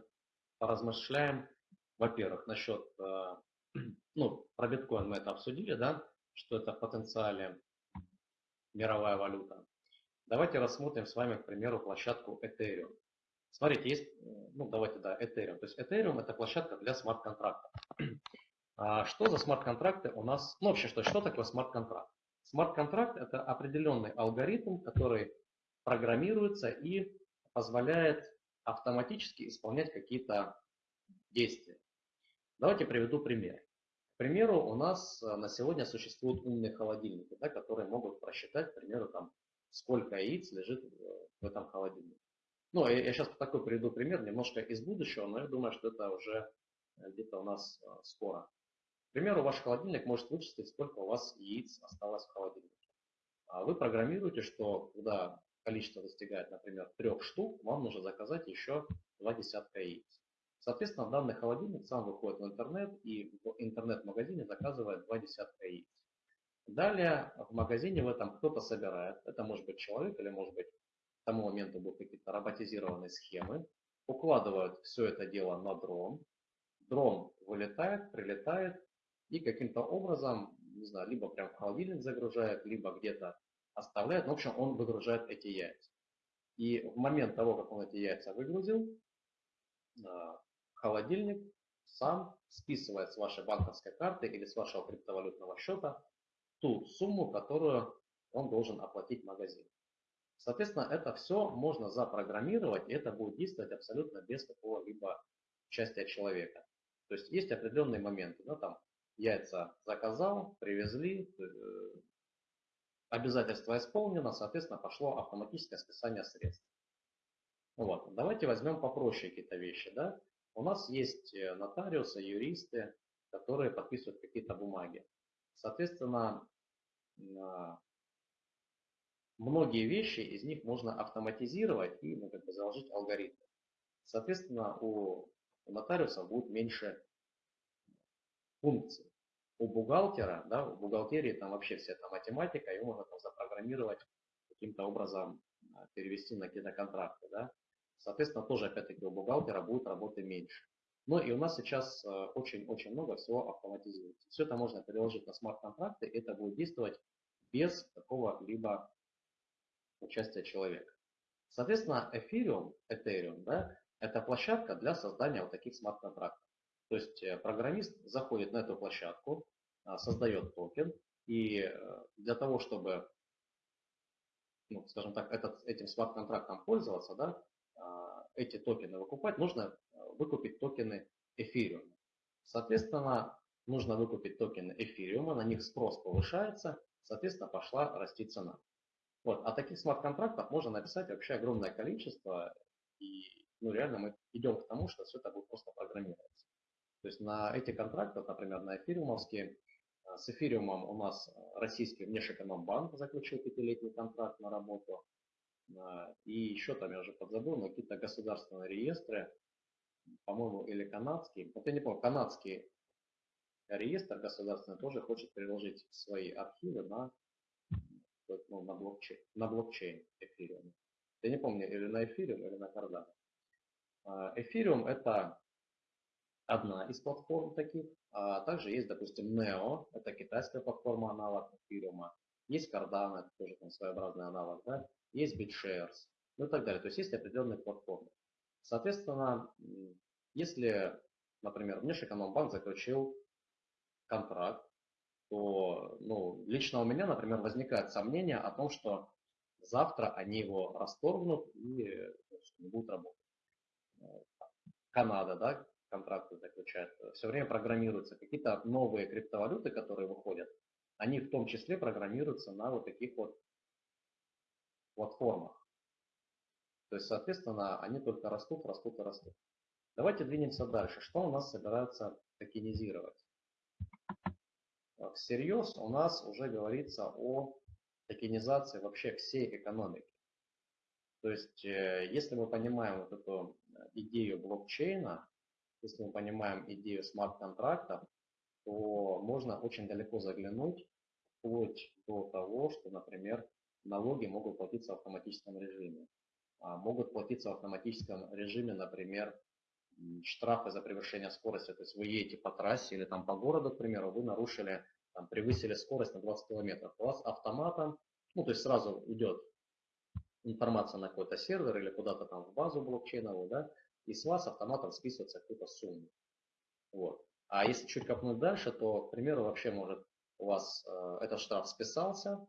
поразмышляем, во-первых, насчет, э, ну, про биткоин мы это обсудили, да, что это в потенциале мировая валюта. Давайте рассмотрим с вами, к примеру, площадку Ethereum. Смотрите, есть, ну давайте, да, Ethereum. То есть Ethereum это площадка для смарт-контрактов. А что за смарт-контракты у нас? Ну, вообще, что, что такое смарт-контракт? Смарт-контракт – это определенный алгоритм, который программируется и позволяет автоматически исполнять какие-то действия. Давайте приведу пример. К примеру, у нас э, на сегодня существуют умные холодильники, да, которые могут просчитать, к примеру, там, сколько яиц лежит в этом холодильнике. Ну, я, сейчас такой приведу пример, немножко из будущего, но я думаю, что это уже где-то у нас э, скоро. К примеру, ваш холодильник может вычислить, сколько у вас яиц осталось в холодильнике. А вы программируете, что когда количество достигает, например, трех штук, вам нужно заказать еще два десятка яиц. Соответственно, данный холодильник сам выходит в интернет и в интернет-магазине заказывает два десятка яиц. Далее в магазине в этом кто-то собирает, это может быть человек или может быть к тому моменту будут какие-то роботизированные схемы, укладывают все это дело на дрон, дрон вылетает, прилетает и каким-то образом, не знаю, либо прям в холодильник загружает, либо где-то оставляет. Ну, в общем, он выгружает эти яйца. И в момент того, как он эти яйца выгрузил, а, холодильник сам списывает с вашей банковской карты или с вашего криптовалютного счета ту сумму, которую он должен оплатить магазин. Соответственно, это все можно запрограммировать, и это будет действовать абсолютно без какого-либо участия человека. То есть есть определенные моменты, да, там яйца заказал, привезли, э, обязательство исполнено, соответственно, пошло автоматическое списание средств. Вот. Давайте возьмем попроще какие-то вещи. Да? У нас есть э, нотариусы, юристы, которые подписывают какие-то бумаги. Соответственно, а, многие вещи из них можно автоматизировать и ну, как бы заложить алгоритмы. Соответственно, у нотариуса будет меньше функций. У бухгалтера, да, у бухгалтерии там вообще вся эта математика, ее можно там запрограммировать каким-то образом, а, перевести на какие-то контракты. Да. Соответственно, тоже опять-таки у бухгалтера будет работы меньше. Но и у нас сейчас очень-очень много всего автоматизируется. Все это можно переложить на смарт-контракты, это будет действовать без какого-либо участия человека. Соответственно, Ethereum, Ethereum да, это площадка для создания вот таких смарт-контрактов. То есть э, программист заходит на эту площадку, а, создает токен, и э, для того, чтобы, ну, скажем так, этот, этим смарт-контрактом пользоваться, да, а, эти токены выкупать, нужно э, выкупить токены Ethereum. Соответственно, нужно выкупить токены Ethereum, на них спрос повышается, соответственно, пошла расти цена. Вот. А таких смарт-контрактов можно написать вообще огромное количество, и ну, реально мы идем к тому, что все это будет просто программироваться. То есть на эти контракты, например, на эфириумовские, э, с эфириумом у нас российский внешэкономбанк заключил пятилетний контракт на работу. Э, и еще там, я уже подзабыл, но какие-то государственные реестры, по-моему, или канадский, вот я не помню, канадский реестр государственный тоже хочет переложить свои архивы на, ну, на, блокчейн, на блокчейн эфириум. Я не помню, или на эфириум, или на Cardano. Эфириум это одна из платформ таких. А также есть, допустим, Neo, это китайская платформа, аналог эфириума. Есть Cardano, это тоже там своеобразный аналог. Да? Есть BitShares, ну и так далее. То есть есть определенные платформы. Соответственно, если, например, Внешэкономбанк заключил контракт, то ну, лично у меня, например, возникает сомнение о том, что завтра они его расторгнут и не будут работать. Канада, да, контракты заключает, все время программируются. Какие-то новые криптовалюты, которые выходят, они в том числе программируются на вот таких вот платформах. То есть, соответственно, они только растут, растут и растут. Давайте двинемся дальше. Что у нас собираются токенизировать? Всерьез у нас уже говорится о токенизации вообще всей экономики. То есть, э, если мы понимаем вот эту идею блокчейна, если мы понимаем идею смарт-контракта, то можно очень далеко заглянуть, вплоть до того, что, например, налоги могут платиться в автоматическом режиме. А, могут платиться в автоматическом режиме, например, штрафы за превышение скорости. То есть вы едете по трассе или там по городу, к примеру, вы нарушили, там, превысили скорость на 20 километров. У вас автоматом, ну то есть сразу идет информация на какой-то сервер или куда-то там в базу блокчейновую, да, и с вас автоматом списывается какую-то сумму. Вот. А если чуть копнуть дальше, то, к примеру, вообще может у вас э, этот штраф списался,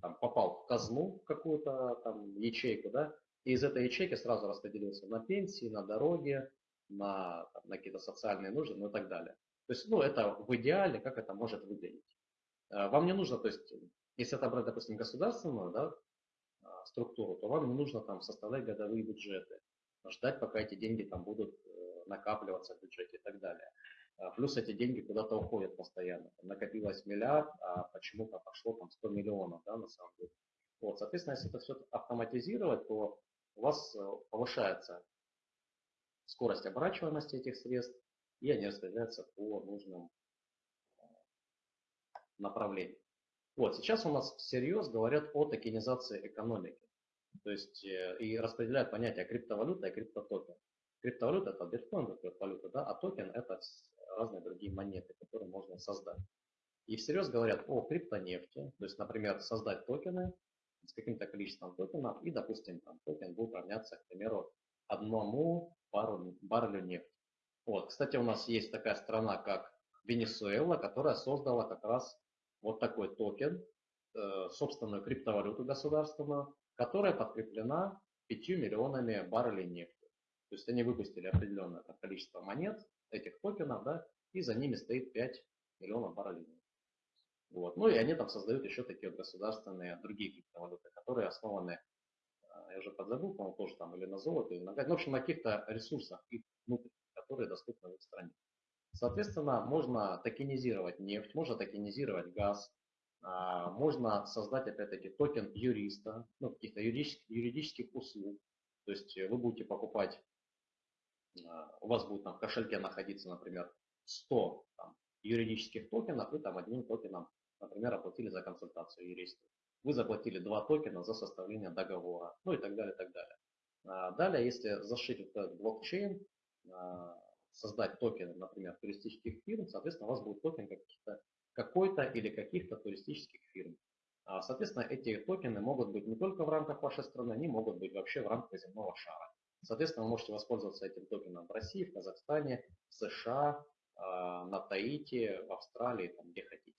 там, попал в казну какую-то там ячейку, да, и из этой ячейки сразу распределился на пенсии, на дороги, на, на какие-то социальные нужды, ну и так далее. То есть, ну, это в идеале, как это может выглядеть. Э, вам не нужно, то есть, если это брать, допустим, государственную да, э, структуру, то вам не нужно там составлять годовые бюджеты, ждать, пока эти деньги там будут э, накапливаться в бюджете и так далее. Плюс эти деньги куда-то уходят постоянно. накопилось миллиард, а почему-то пошло там 100 миллионов, да, на самом деле. Вот, соответственно, если это все автоматизировать, то у вас э, повышается скорость оборачиваемости этих средств, и они распределяются по нужным э, направлениям. Вот, сейчас у нас всерьез говорят о токенизации экономики. То есть э, и распределяют понятие криптовалюта и криптотокен. Криптовалюта это биткоин, это криптовалюта, да, а токен это разные другие монеты, которые можно создать. И всерьез говорят о криптонефти, то есть, например, создать токены, с каким-то количеством токенов, и, допустим, там, токен будет равняться, к примеру, одному бару, баррелю нефти. Вот, кстати, у нас есть такая страна, как Венесуэла, которая создала как раз вот такой токен, э, собственную криптовалюту государственную, которая подкреплена 5 миллионами баррелей нефти. То есть они выпустили определенное количество монет, этих токенов, да, и за ними стоит 5 миллионов баррелей нефти. Вот. Ну и они там создают еще такие вот государственные другие криптовалюты, которые основаны, а, я уже подзабыл, по-моему, тоже там или на золоте, или на газ, ну, в общем, на каких-то ресурсах их внутренних, которые доступны в их стране. Соответственно, можно токенизировать нефть, можно токенизировать газ, можно создать, опять-таки, токен юриста, ну, каких-то юридических, юридических услуг. То есть вы будете покупать, а, у вас будет там в кошельке находиться, например, 100 там, юридических токенов, и там одним токеном, например, оплатили за консультацию юриста. Вы заплатили два токена за составление договора, ну и так далее, так далее. А, далее, если зашить этот блокчейн, создать токен, например, туристических фирм, соответственно, у вас будет токен каких-то какой-то или каких-то туристических фирм. А, соответственно, эти токены могут быть не только в рамках вашей страны, они могут быть вообще в рамках земного шара. Соответственно, вы можете воспользоваться этим токеном в России, в Казахстане, в США, а, на Таити, в Австралии, там, где хотите.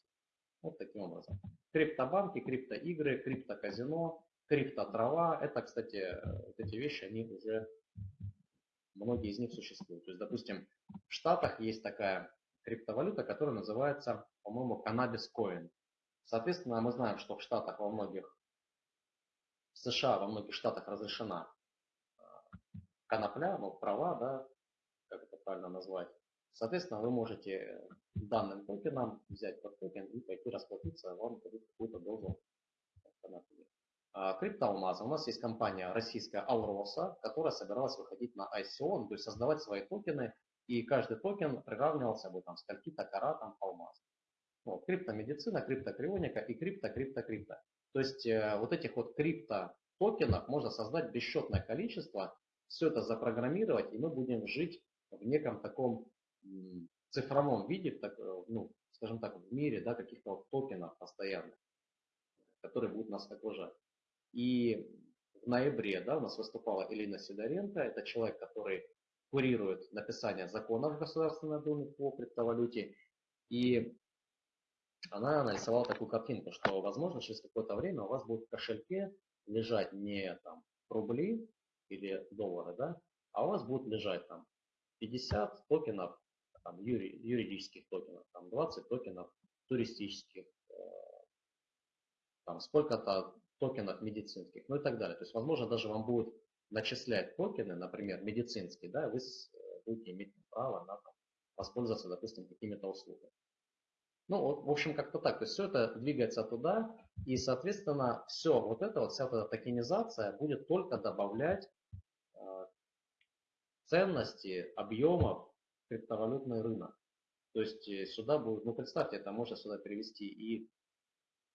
Вот таким образом. Криптобанки, криптоигры, криптоказино, криптотрава. Это, кстати, вот эти вещи, они уже, многие из них существуют. То есть, допустим, в Штатах есть такая криптовалюта, которая называется, по-моему, Cannabis Coin. Соответственно, мы знаем, что в Штатах во многих, в США во многих штатах разрешена а, конопля, ну, права, да, как это правильно назвать. Соответственно, вы можете данным токеном взять под токен и пойти расплатиться, вам дадут какую-то дозу конопли. А, криптоалмазы. У нас есть компания российская Алроса, которая собиралась выходить на ICO, то есть создавать свои токены и каждый токен приравнивался бы там скольки-то каратам алмаз. Вот, криптомедицина, криптокрионика и крипто-крипто-крипто. То есть э, вот этих вот крипто-токенов можно создать бесчетное количество, все это запрограммировать, и мы будем жить в неком таком цифровом виде, так, э, ну, скажем так, в мире да, каких-то вот токенов постоянных, которые будут нас окружать. И в ноябре да, у нас выступала Элина Сидоренко, это человек, который курирует написание законов в Государственной Думе по криптовалюте. И она нарисовала такую картинку, что, возможно, через какое-то время у вас будет в кошельке лежать не там, рубли или доллары, да, а у вас будет лежать там 50 токенов там, юри, юридических токенов, там 20 токенов туристических, э, там сколько-то токенов медицинских, ну и так далее. То есть, возможно, даже вам будет начислять токены, например, медицинские, да, вы будете иметь право на там, воспользоваться, допустим, какими-то услугами. Ну, в общем, как-то так. То есть все это двигается туда, и, соответственно, все вот это, вот вся эта токенизация будет только добавлять э, ценности, объемов криптовалютный рынок. То есть э, сюда будет, ну представьте, это можно сюда привести и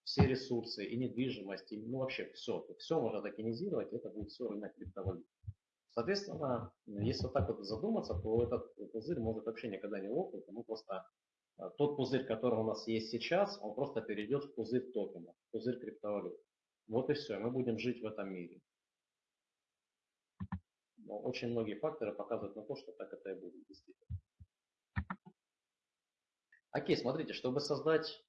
все ресурсы, и недвижимость, и, ну вообще все. Все можно токенизировать, это будет все рынок криптовалют. Соответственно, если вот так вот задуматься, то этот пузырь может вообще никогда не лопнуть, ему просто тот пузырь, который у нас есть сейчас, он просто перейдет в пузырь токена, в пузырь криптовалют. Вот и все, мы будем жить в этом мире. Но очень многие факторы показывают на то, что так это и будет действительно. Окей, смотрите, чтобы создать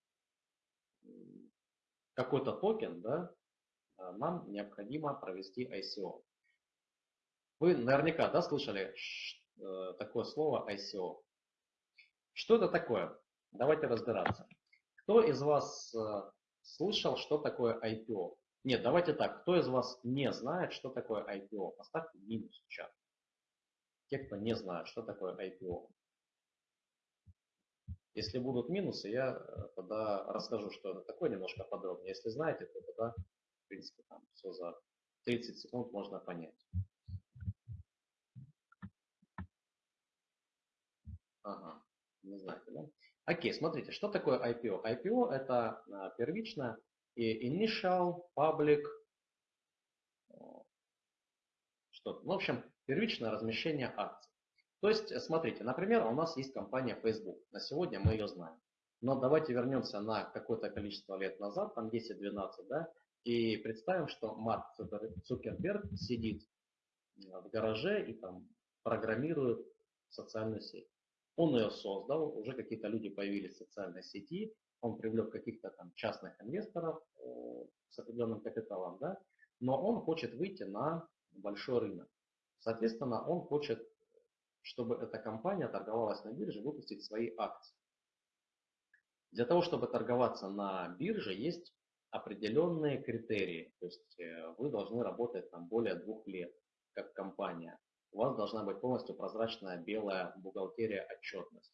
какой-то токен, да, а, нам необходимо провести ICO. Вы наверняка да, слышали э, такое слово ICO. Что это такое? Давайте разбираться. Кто из вас э, слышал, что такое IPO? Нет, давайте так. Кто из вас не знает, что такое IPO? Поставьте минус в чат. Те, кто не знает, что такое IPO. Если будут минусы, я э, тогда расскажу, что это такое немножко подробнее. Если знаете, то тогда, в принципе, там все за 30 секунд можно понять. Не знаете, да? Окей, смотрите, что такое IPO? IPO это а, первично и initial, public, что ну, в общем, первичное размещение акций. То есть, э, смотрите, например, у нас есть компания Facebook. На сегодня мы ее знаем. Но давайте вернемся на какое-то количество лет назад, там 10-12, да, и представим, что Марк Цукерберг сидит в гараже и там программирует социальную сеть. Он ее создал, уже какие-то люди появились в социальной сети, он привлек каких-то там частных инвесторов э, с определенным капиталом, да, но он хочет выйти на большой рынок. Соответственно, он хочет чтобы эта компания торговалась на бирже, выпустить свои акции. Для того, чтобы торговаться на бирже, есть определенные критерии. То есть э, вы должны работать там более двух лет, как компания. У вас должна быть полностью прозрачная белая бухгалтерия отчетность.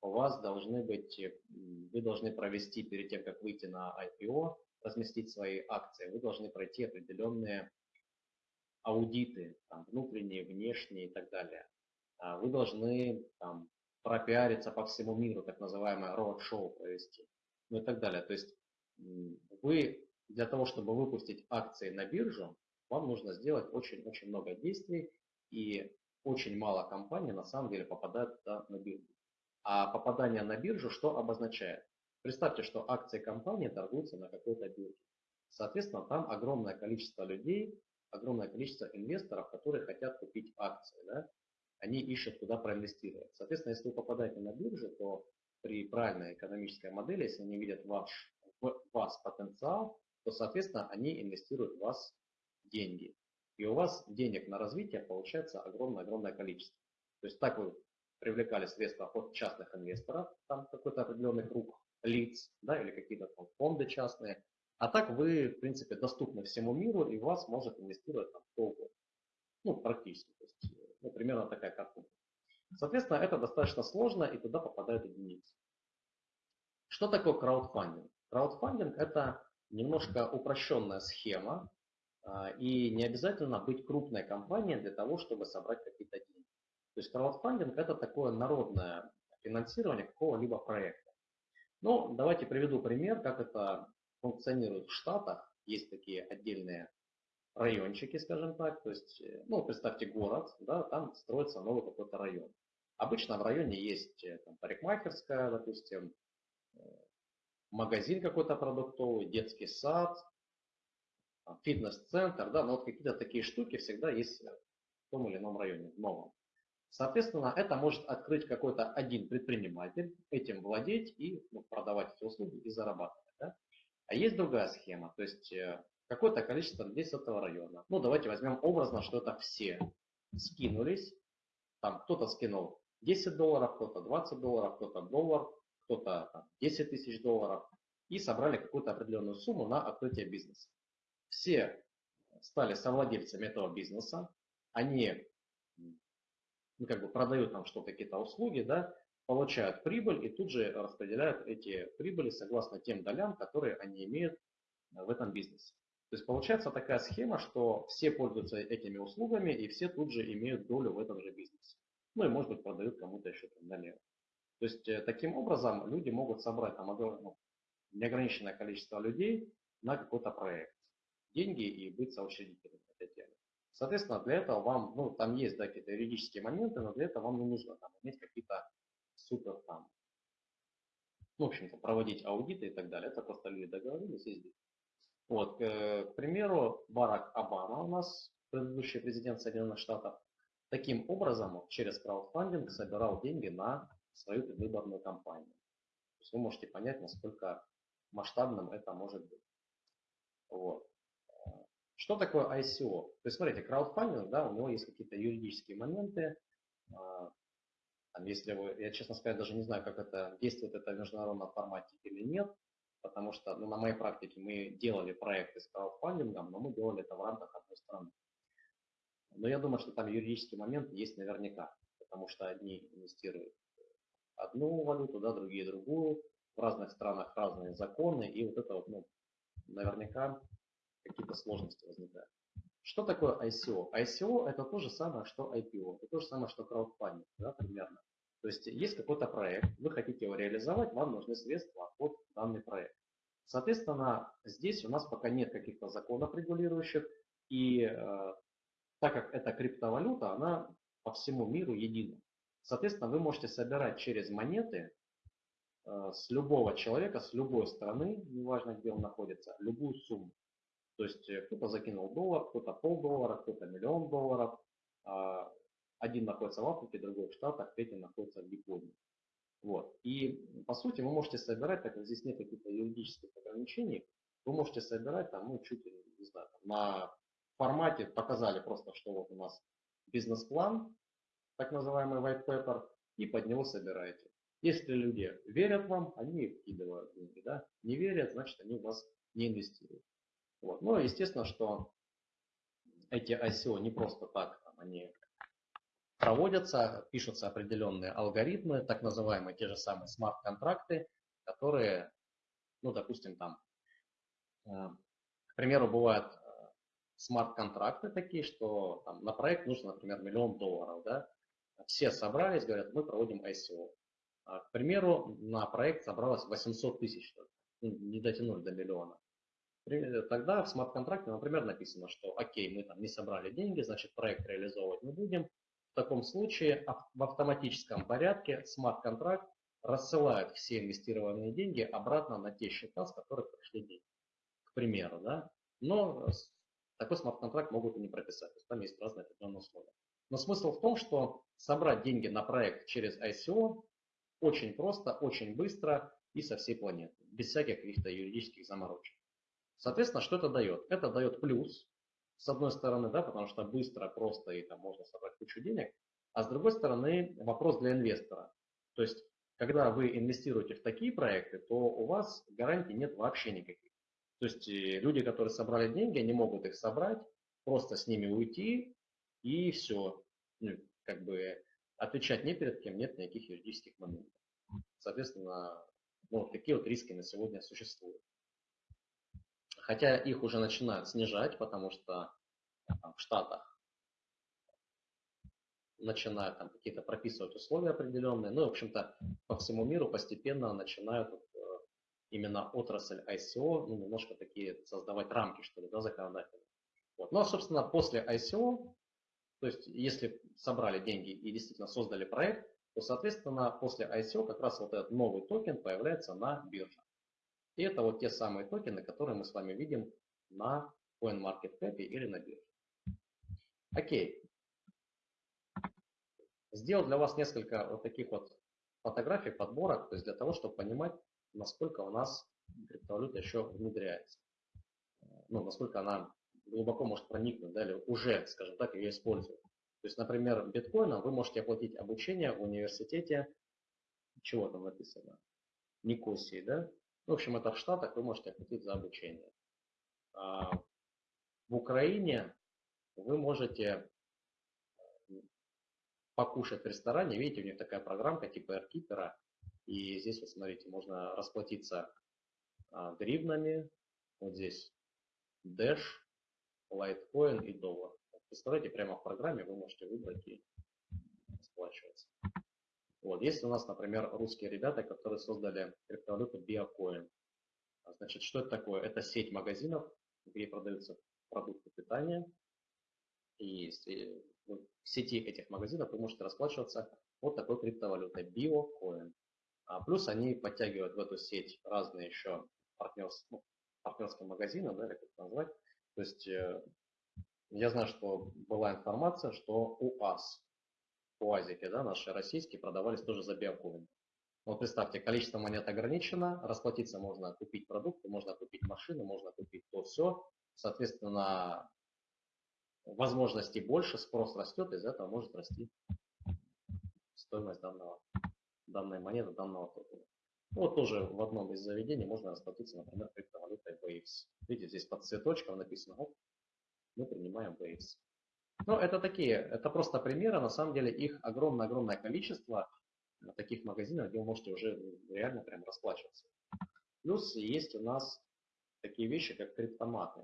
у вас должны быть, вы должны провести перед тем, как выйти на IPO, разместить свои акции, вы должны пройти определенные аудиты, там, внутренние, внешние и так далее. А вы должны там, пропиариться по всему миру, так называемое road-шоу провести, ну и так далее. То есть вы для того, чтобы выпустить акции на биржу, вам нужно сделать очень-очень много действий, и очень мало компаний на самом деле попадают на биржу. А попадание на биржу что обозначает? Представьте, что акции компании торгуются на какой-то бирже. Соответственно, там огромное количество людей, огромное количество инвесторов, которые хотят купить акции. Да? Они ищут, куда проинвестировать. Соответственно, если вы попадаете на биржу, то при правильной экономической модели, если они видят ваш, в вас потенциал, то, соответственно, они инвестируют в вас деньги. И у вас денег на развитие получается огромное-огромное количество. То есть так вы привлекали средства от частных инвесторов, там какой-то определенный круг лиц, да, или какие-то там фонды частные. А так вы, в принципе, доступны всему миру, и вас может инвестировать там кто. Ну, практически. То есть, ну, примерно такая картинка. Соответственно, это достаточно сложно, и туда попадают единицы. Что такое краудфандинг? Краудфандинг – это немножко упрощенная схема, и не обязательно быть крупной компанией для того, чтобы собрать какие-то деньги. То есть краудфандинг – это такое народное финансирование какого-либо проекта. Ну, давайте приведу пример, как это функционирует в Штатах. Есть такие отдельные райончики, скажем так. То есть, э, ну, представьте город, да, там строится новый какой-то район. Обычно в районе есть э, там, парикмахерская, допустим, э, магазин какой-то продуктовый, детский сад, фитнес-центр, да, но вот какие-то такие штуки всегда есть в том или ином районе, в новом. Соответственно, это может открыть какой-то один предприниматель, этим владеть и ну, продавать эти услуги и зарабатывать. Да? А есть другая схема, то есть э, какое-то количество людей с этого района. Ну, давайте возьмем образно, что это все скинулись. Там кто-то скинул 10 долларов, кто-то 20 долларов, кто-то доллар, кто-то 10 тысяч долларов. И собрали какую-то определенную сумму на открытие бизнеса. Все стали совладельцами этого бизнеса. Они ну, как бы продают там что-то, какие-то услуги, да, получают прибыль и тут же распределяют эти прибыли согласно тем долям, которые они имеют э, в этом бизнесе. То есть получается такая схема, что все пользуются этими услугами и все тут же имеют долю в этом же бизнесе. Ну и может быть продают кому-то еще там налево. То есть э, таким образом люди могут собрать там ну, неограниченное количество людей на какой-то проект, деньги и быть соучредителем этой темы. Соответственно, для этого вам, ну, там есть, да, какие-то юридические моменты, но для этого вам не нужно там иметь какие-то супер там, ну, в общем-то, проводить аудиты и так далее. Это просто люди договорились и здесь. Вот, к, примеру, Барак Обама у нас, предыдущий президент Соединенных Штатов, таким образом через краудфандинг собирал деньги на свою предвыборную кампанию. То есть вы можете понять, насколько масштабным это может быть. Вот. Что такое ICO? То есть, смотрите, краудфандинг, да, у него есть какие-то юридические моменты. А, если вы, я, честно сказать, даже не знаю, как это действует это в международном формате или нет, потому что ну, на моей практике мы делали проекты с краудфандингом, но мы делали это в рамках одной страны. Но я думаю, что там юридический момент есть наверняка, потому что одни инвестируют одну валюту, да, другие другую, в разных странах разные законы, и вот это вот, ну, наверняка какие-то сложности возникают. Что такое ICO? ICO это то же самое, что IPO, это то же самое, что краудфандинг, да, примерно. То есть есть какой-то проект, вы хотите его реализовать, вам нужны средства под данный проект. Соответственно, здесь у нас пока нет каких-то законов регулирующих, и э, так как это криптовалюта, она по всему миру едина. Соответственно, вы можете собирать через монеты э, с любого человека, с любой страны, неважно где он находится, любую сумму. То есть э, кто-то закинул доллар, кто-то полдоллара, кто-то миллион долларов. А, один находится в Африке, другой в Штатах, третий находится в Японии. Вот. И по сути вы можете собирать, так как здесь нет каких-то юридических ограничений, вы можете собирать там, ну, чуть ли, не знаю, там, на формате показали просто, что вот у нас бизнес-план, так называемый white paper, и под него собираете. Если люди верят вам, они вкидывают деньги, да? Не верят, значит они в вас не инвестируют. Вот. Ну, естественно, что эти ICO не просто так, там, они проводятся, пишутся определенные алгоритмы, так называемые те же самые смарт-контракты, которые, ну, допустим, там, э, к примеру, бывают э, смарт-контракты такие, что там, на проект нужно, например, миллион долларов, да, все собрались, говорят, мы проводим ICO. А, к примеру, на проект собралось 800 тысяч, ну, не дотянули до миллиона. Тогда в смарт-контракте, например, написано, что окей, мы там не собрали деньги, значит проект реализовывать не будем. В таком случае в автоматическом порядке смарт-контракт рассылает все инвестированные деньги обратно на те счета, с которых пришли деньги. К примеру, да. Но такой смарт-контракт могут и не прописать, то есть там есть разные определенные условия. Но смысл в том, что собрать деньги на проект через ICO очень просто, очень быстро и со всей планеты, без всяких каких-то юридических заморочек. Соответственно, что это дает? Это дает плюс, с одной стороны, да, потому что быстро, просто и там можно собрать кучу денег, а с другой стороны вопрос для инвестора. То есть, когда вы инвестируете в такие проекты, то у вас гарантий нет вообще никаких. То есть э, люди, которые собрали деньги, они могут их собрать, просто с ними уйти и все. Ну, как бы отвечать не перед кем, нет никаких юридических моментов. Соответственно, ну, такие вот риски на сегодня существуют. Хотя их уже начинают снижать, потому что там, в Штатах начинают там какие-то прописывать условия определенные. Ну, в общем-то, по всему миру постепенно начинают э, именно отрасль ICO, ну, немножко такие создавать рамки, что ли, да, законодательные. Вот. Ну, а, собственно, после ICO, то есть, если собрали деньги и действительно создали проект, то, соответственно, после ICO как раз вот этот новый токен появляется на бирже. И это вот те самые токены, которые мы с вами видим на CoinMarketCap или на бирже. Окей. Сделал для вас несколько вот таких вот фотографий, подборок, то есть для того, чтобы понимать, насколько у нас криптовалюта еще внедряется. Ну, насколько она глубоко может проникнуть, да, или уже, скажем так, ее используют. То есть, например, биткоином вы можете оплатить обучение в университете, чего там написано, Никосии, да, в общем, это в Штатах вы можете оплатить за обучение. А в Украине вы можете покушать в ресторане. Видите, у них такая программка типа AirKeeper. И здесь, вот смотрите, можно расплатиться а, гривнами. Вот здесь Dash, Litecoin и доллар. Представляете, прямо в программе вы можете выбрать и расплачиваться. Вот. Есть у нас, например, русские ребята, которые создали криптовалюту BioCoin. Значит, что это такое? Это сеть магазинов, где продаются продукты питания. И в сети этих магазинов вы можете расплачиваться вот такой криптовалютой BioCoin. А плюс они подтягивают в эту сеть разные еще партнерские, ну, партнерские магазины, да, как это назвать. То есть э, я знаю, что была информация, что УАЗ УАЗики, да, наши российские, продавались тоже за биокоин. Вот представьте, количество монет ограничено, расплатиться можно купить продукты, можно купить машину, можно купить то все. Соответственно, возможностей больше, спрос растет, из этого может расти стоимость данного, данной монеты, данного токена. Вот тоже в одном из заведений можно расплатиться, например, криптовалютой Waves. Видите, здесь под цветочком написано, мы принимаем Waves. Ну, это такие, это просто примеры, на самом деле их огромное-огромное количество э, таких магазинов, где вы можете уже реально прям расплачиваться. Плюс есть у нас такие вещи, как криптоматы.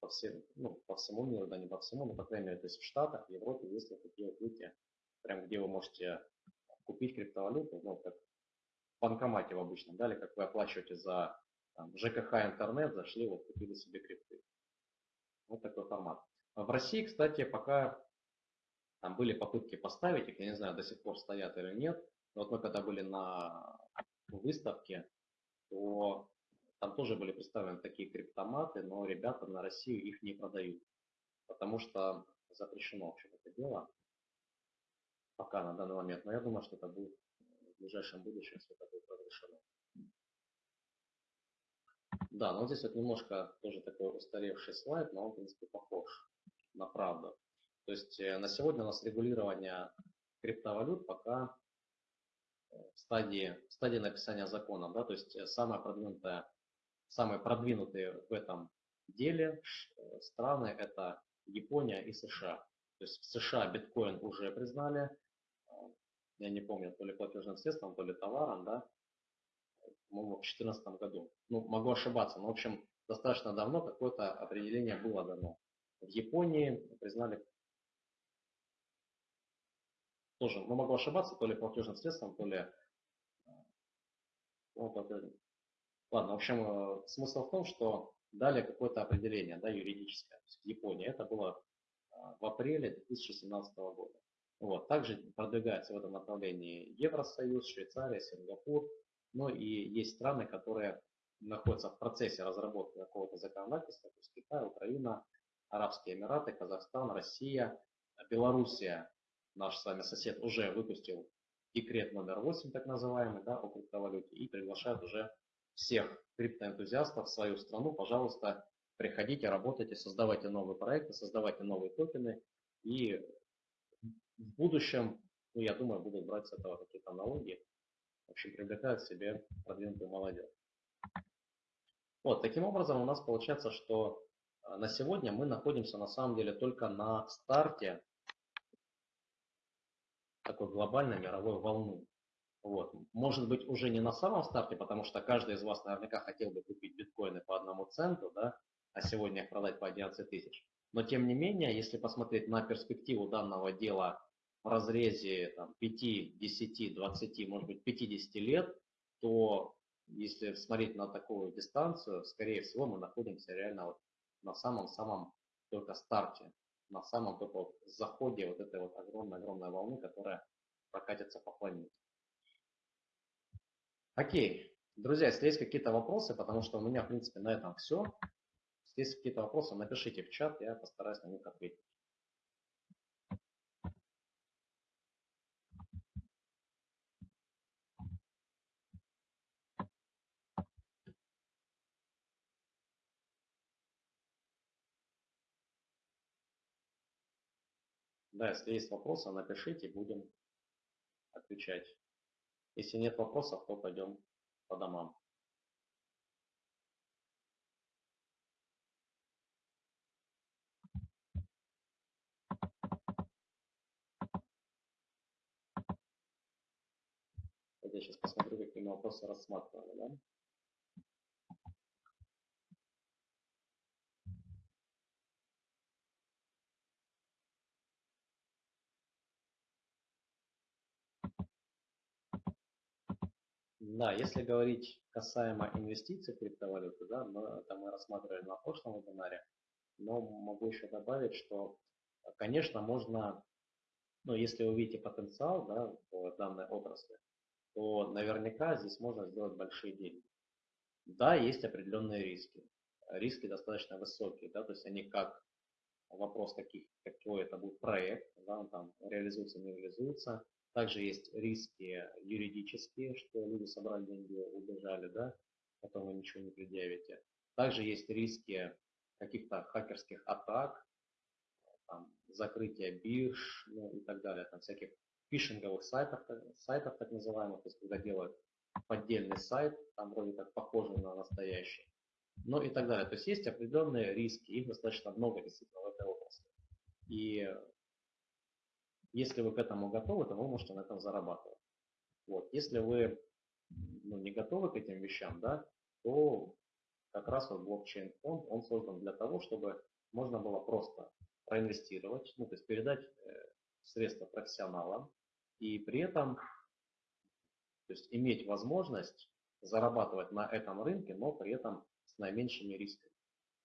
По, всем, ну, по всему миру, да не по всему, но по крайней мере, то есть в Штатах, в Европе есть вот такие вот видите, прям где вы можете купить криптовалюту, ну, как в банкомате в обычном, да, или как вы оплачиваете за там, ЖКХ интернет, зашли, вот купили себе крипты. Вот такой формат. В России, кстати, пока там были попытки поставить их, я не знаю, до сих пор стоят или нет. Но вот мы когда были на выставке, то там тоже были представлены такие криптоматы, но ребята на Россию их не продают, потому что запрещено вообще это дело пока на данный момент. Но я думаю, что это будет в ближайшем будущем, если это будет разрешено. Да, но здесь вот немножко тоже такой устаревший слайд, но он, в принципе, похож на правду. То есть э, на сегодня у нас регулирование криптовалют пока э, в стадии, в стадии написания закона. Да? То есть э, самое продвинутое, самые продвинутые в этом деле страны это Япония и США. То есть в США биткоин уже признали, я не помню, то ли платежным средством, то ли товаром, да, в 2014 году. Ну, могу ошибаться, но, в общем, достаточно давно какое-то определение было дано. В Японии признали тоже, ну, могу ошибаться, то ли платежным средством, то ли... Ну, Ладно, в общем, э, смысл в том, что дали какое-то определение, да, юридическое. В Японии это было э, в апреле 2017 года. Вот. Также продвигается в этом направлении Евросоюз, Швейцария, Сингапур. Ну и есть страны, которые находятся в процессе разработки какого-то законодательства, то есть Китай, Украина, Арабские Эмираты, Казахстан, Россия, Белоруссия, наш с вами сосед, уже выпустил декрет номер 8, так называемый, да, о криптовалюте, и приглашает уже всех криптоэнтузиастов в свою страну, пожалуйста, приходите, работайте, создавайте новые проекты, создавайте новые токены, и в будущем, ну, я думаю, будут брать с этого какие-то налоги, в общем, привлекают к себе продвинутую молодежь. Вот, таким образом у нас получается, что на сегодня мы находимся на самом деле только на старте такой глобальной мировой волны. Вот. Может быть, уже не на самом старте, потому что каждый из вас наверняка хотел бы купить биткоины по одному центу, да, а сегодня их продать по 11 тысяч. Но тем не менее, если посмотреть на перспективу данного дела в разрезе там, 5, 10, 20, может быть 50 лет, то если смотреть на такую дистанцию, скорее всего мы находимся реально вот на самом-самом только старте, на самом только вот заходе вот этой вот огромной-огромной волны, которая прокатится по планете. Окей. Друзья, если есть какие-то вопросы, потому что у меня, в принципе, на этом все. Если есть какие-то вопросы, напишите в чат, я постараюсь на них ответить. Да, если есть вопросы, напишите, будем отвечать. Если нет вопросов, то пойдем по домам. Я сейчас посмотрю, какие мы вопросы рассматривали. Да? Да, если говорить касаемо инвестиций в криптовалюты, да, мы, это мы рассматривали на прошлом вебинаре, но могу еще добавить, что, конечно, можно, ну, если вы видите потенциал да, в данной отрасли, то наверняка здесь можно сделать большие деньги. Да, есть определенные риски. Риски достаточно высокие, да, то есть они как вопрос таких, какой это будет проект, да, он там реализуется, не реализуется, также есть риски юридические, что люди собрали деньги, убежали, да, потом вы ничего не предъявите. Также есть риски каких-то хакерских атак, там, закрытия бирж ну, и так далее, там всяких фишинговых сайтов, сайтов так называемых, то есть когда делают поддельный сайт, там вроде как похожий на настоящий, ну и так далее. То есть есть определенные риски, их достаточно много действительно в этой области. И если вы к этому готовы, то вы можете на этом зарабатывать. Вот. Если вы ну, не готовы к этим вещам, да, то как раз вот блокчейн фонд, он создан для того, чтобы можно было просто проинвестировать, ну, то есть передать э, средства профессионалам и при этом то есть иметь возможность зарабатывать на этом рынке, но при этом с наименьшими рисками.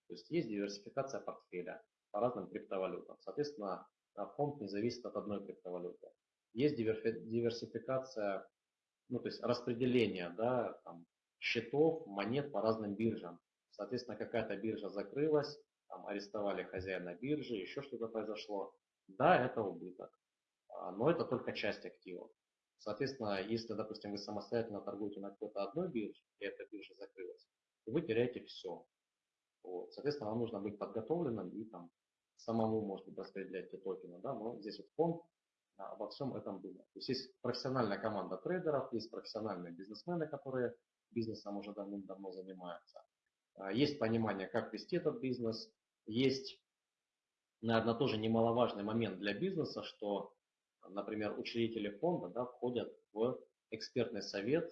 То есть есть диверсификация портфеля по разным криптовалютам. Соответственно, а фонд не зависит от одной криптовалюты. Есть диверсификация, ну, то есть распределение да, там, счетов, монет по разным биржам. Соответственно, какая-то биржа закрылась, там, арестовали хозяина биржи, еще что-то произошло. Да, это убыток, а, но это только часть активов. Соответственно, если, допустим, вы самостоятельно торгуете на какой-то одной бирже, и эта биржа закрылась, вы теряете все. Вот. Соответственно, вам нужно быть подготовленным и там самому, может быть, распределять токены, да, но здесь вот фонд а, обо всем этом думает. То есть есть профессиональная команда трейдеров, есть профессиональные бизнесмены, которые бизнесом уже давным-давно занимаются. А, есть понимание, как вести этот бизнес, есть наверное, тоже немаловажный момент для бизнеса, что, например, учредители фонда да, входят в экспертный совет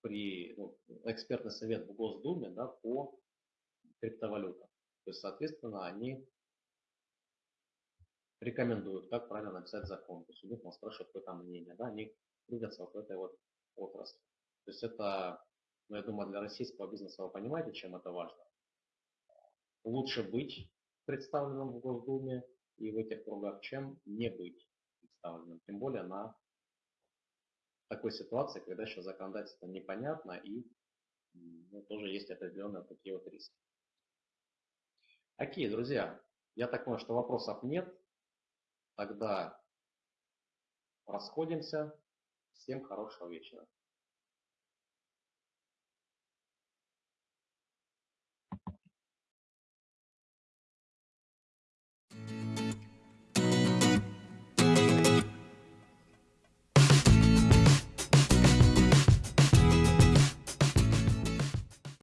при ну, экспертный совет в Госдуме да, по криптовалютам. То есть, соответственно, они рекомендуют, как правильно написать закон. То есть у них нас спрашивают, какое там мнение. Да, они двигаться вот в этой вот отрасли. То есть это, ну, я думаю, для российского бизнеса вы понимаете, чем это важно. Лучше быть представленным в Госдуме и в этих кругах, чем не быть представленным. Тем более на такой ситуации, когда еще законодательство непонятно и ну, тоже есть определенные такие вот риски. Окей, друзья, я так понимаю, что вопросов нет. Тогда расходимся. Всем хорошего вечера.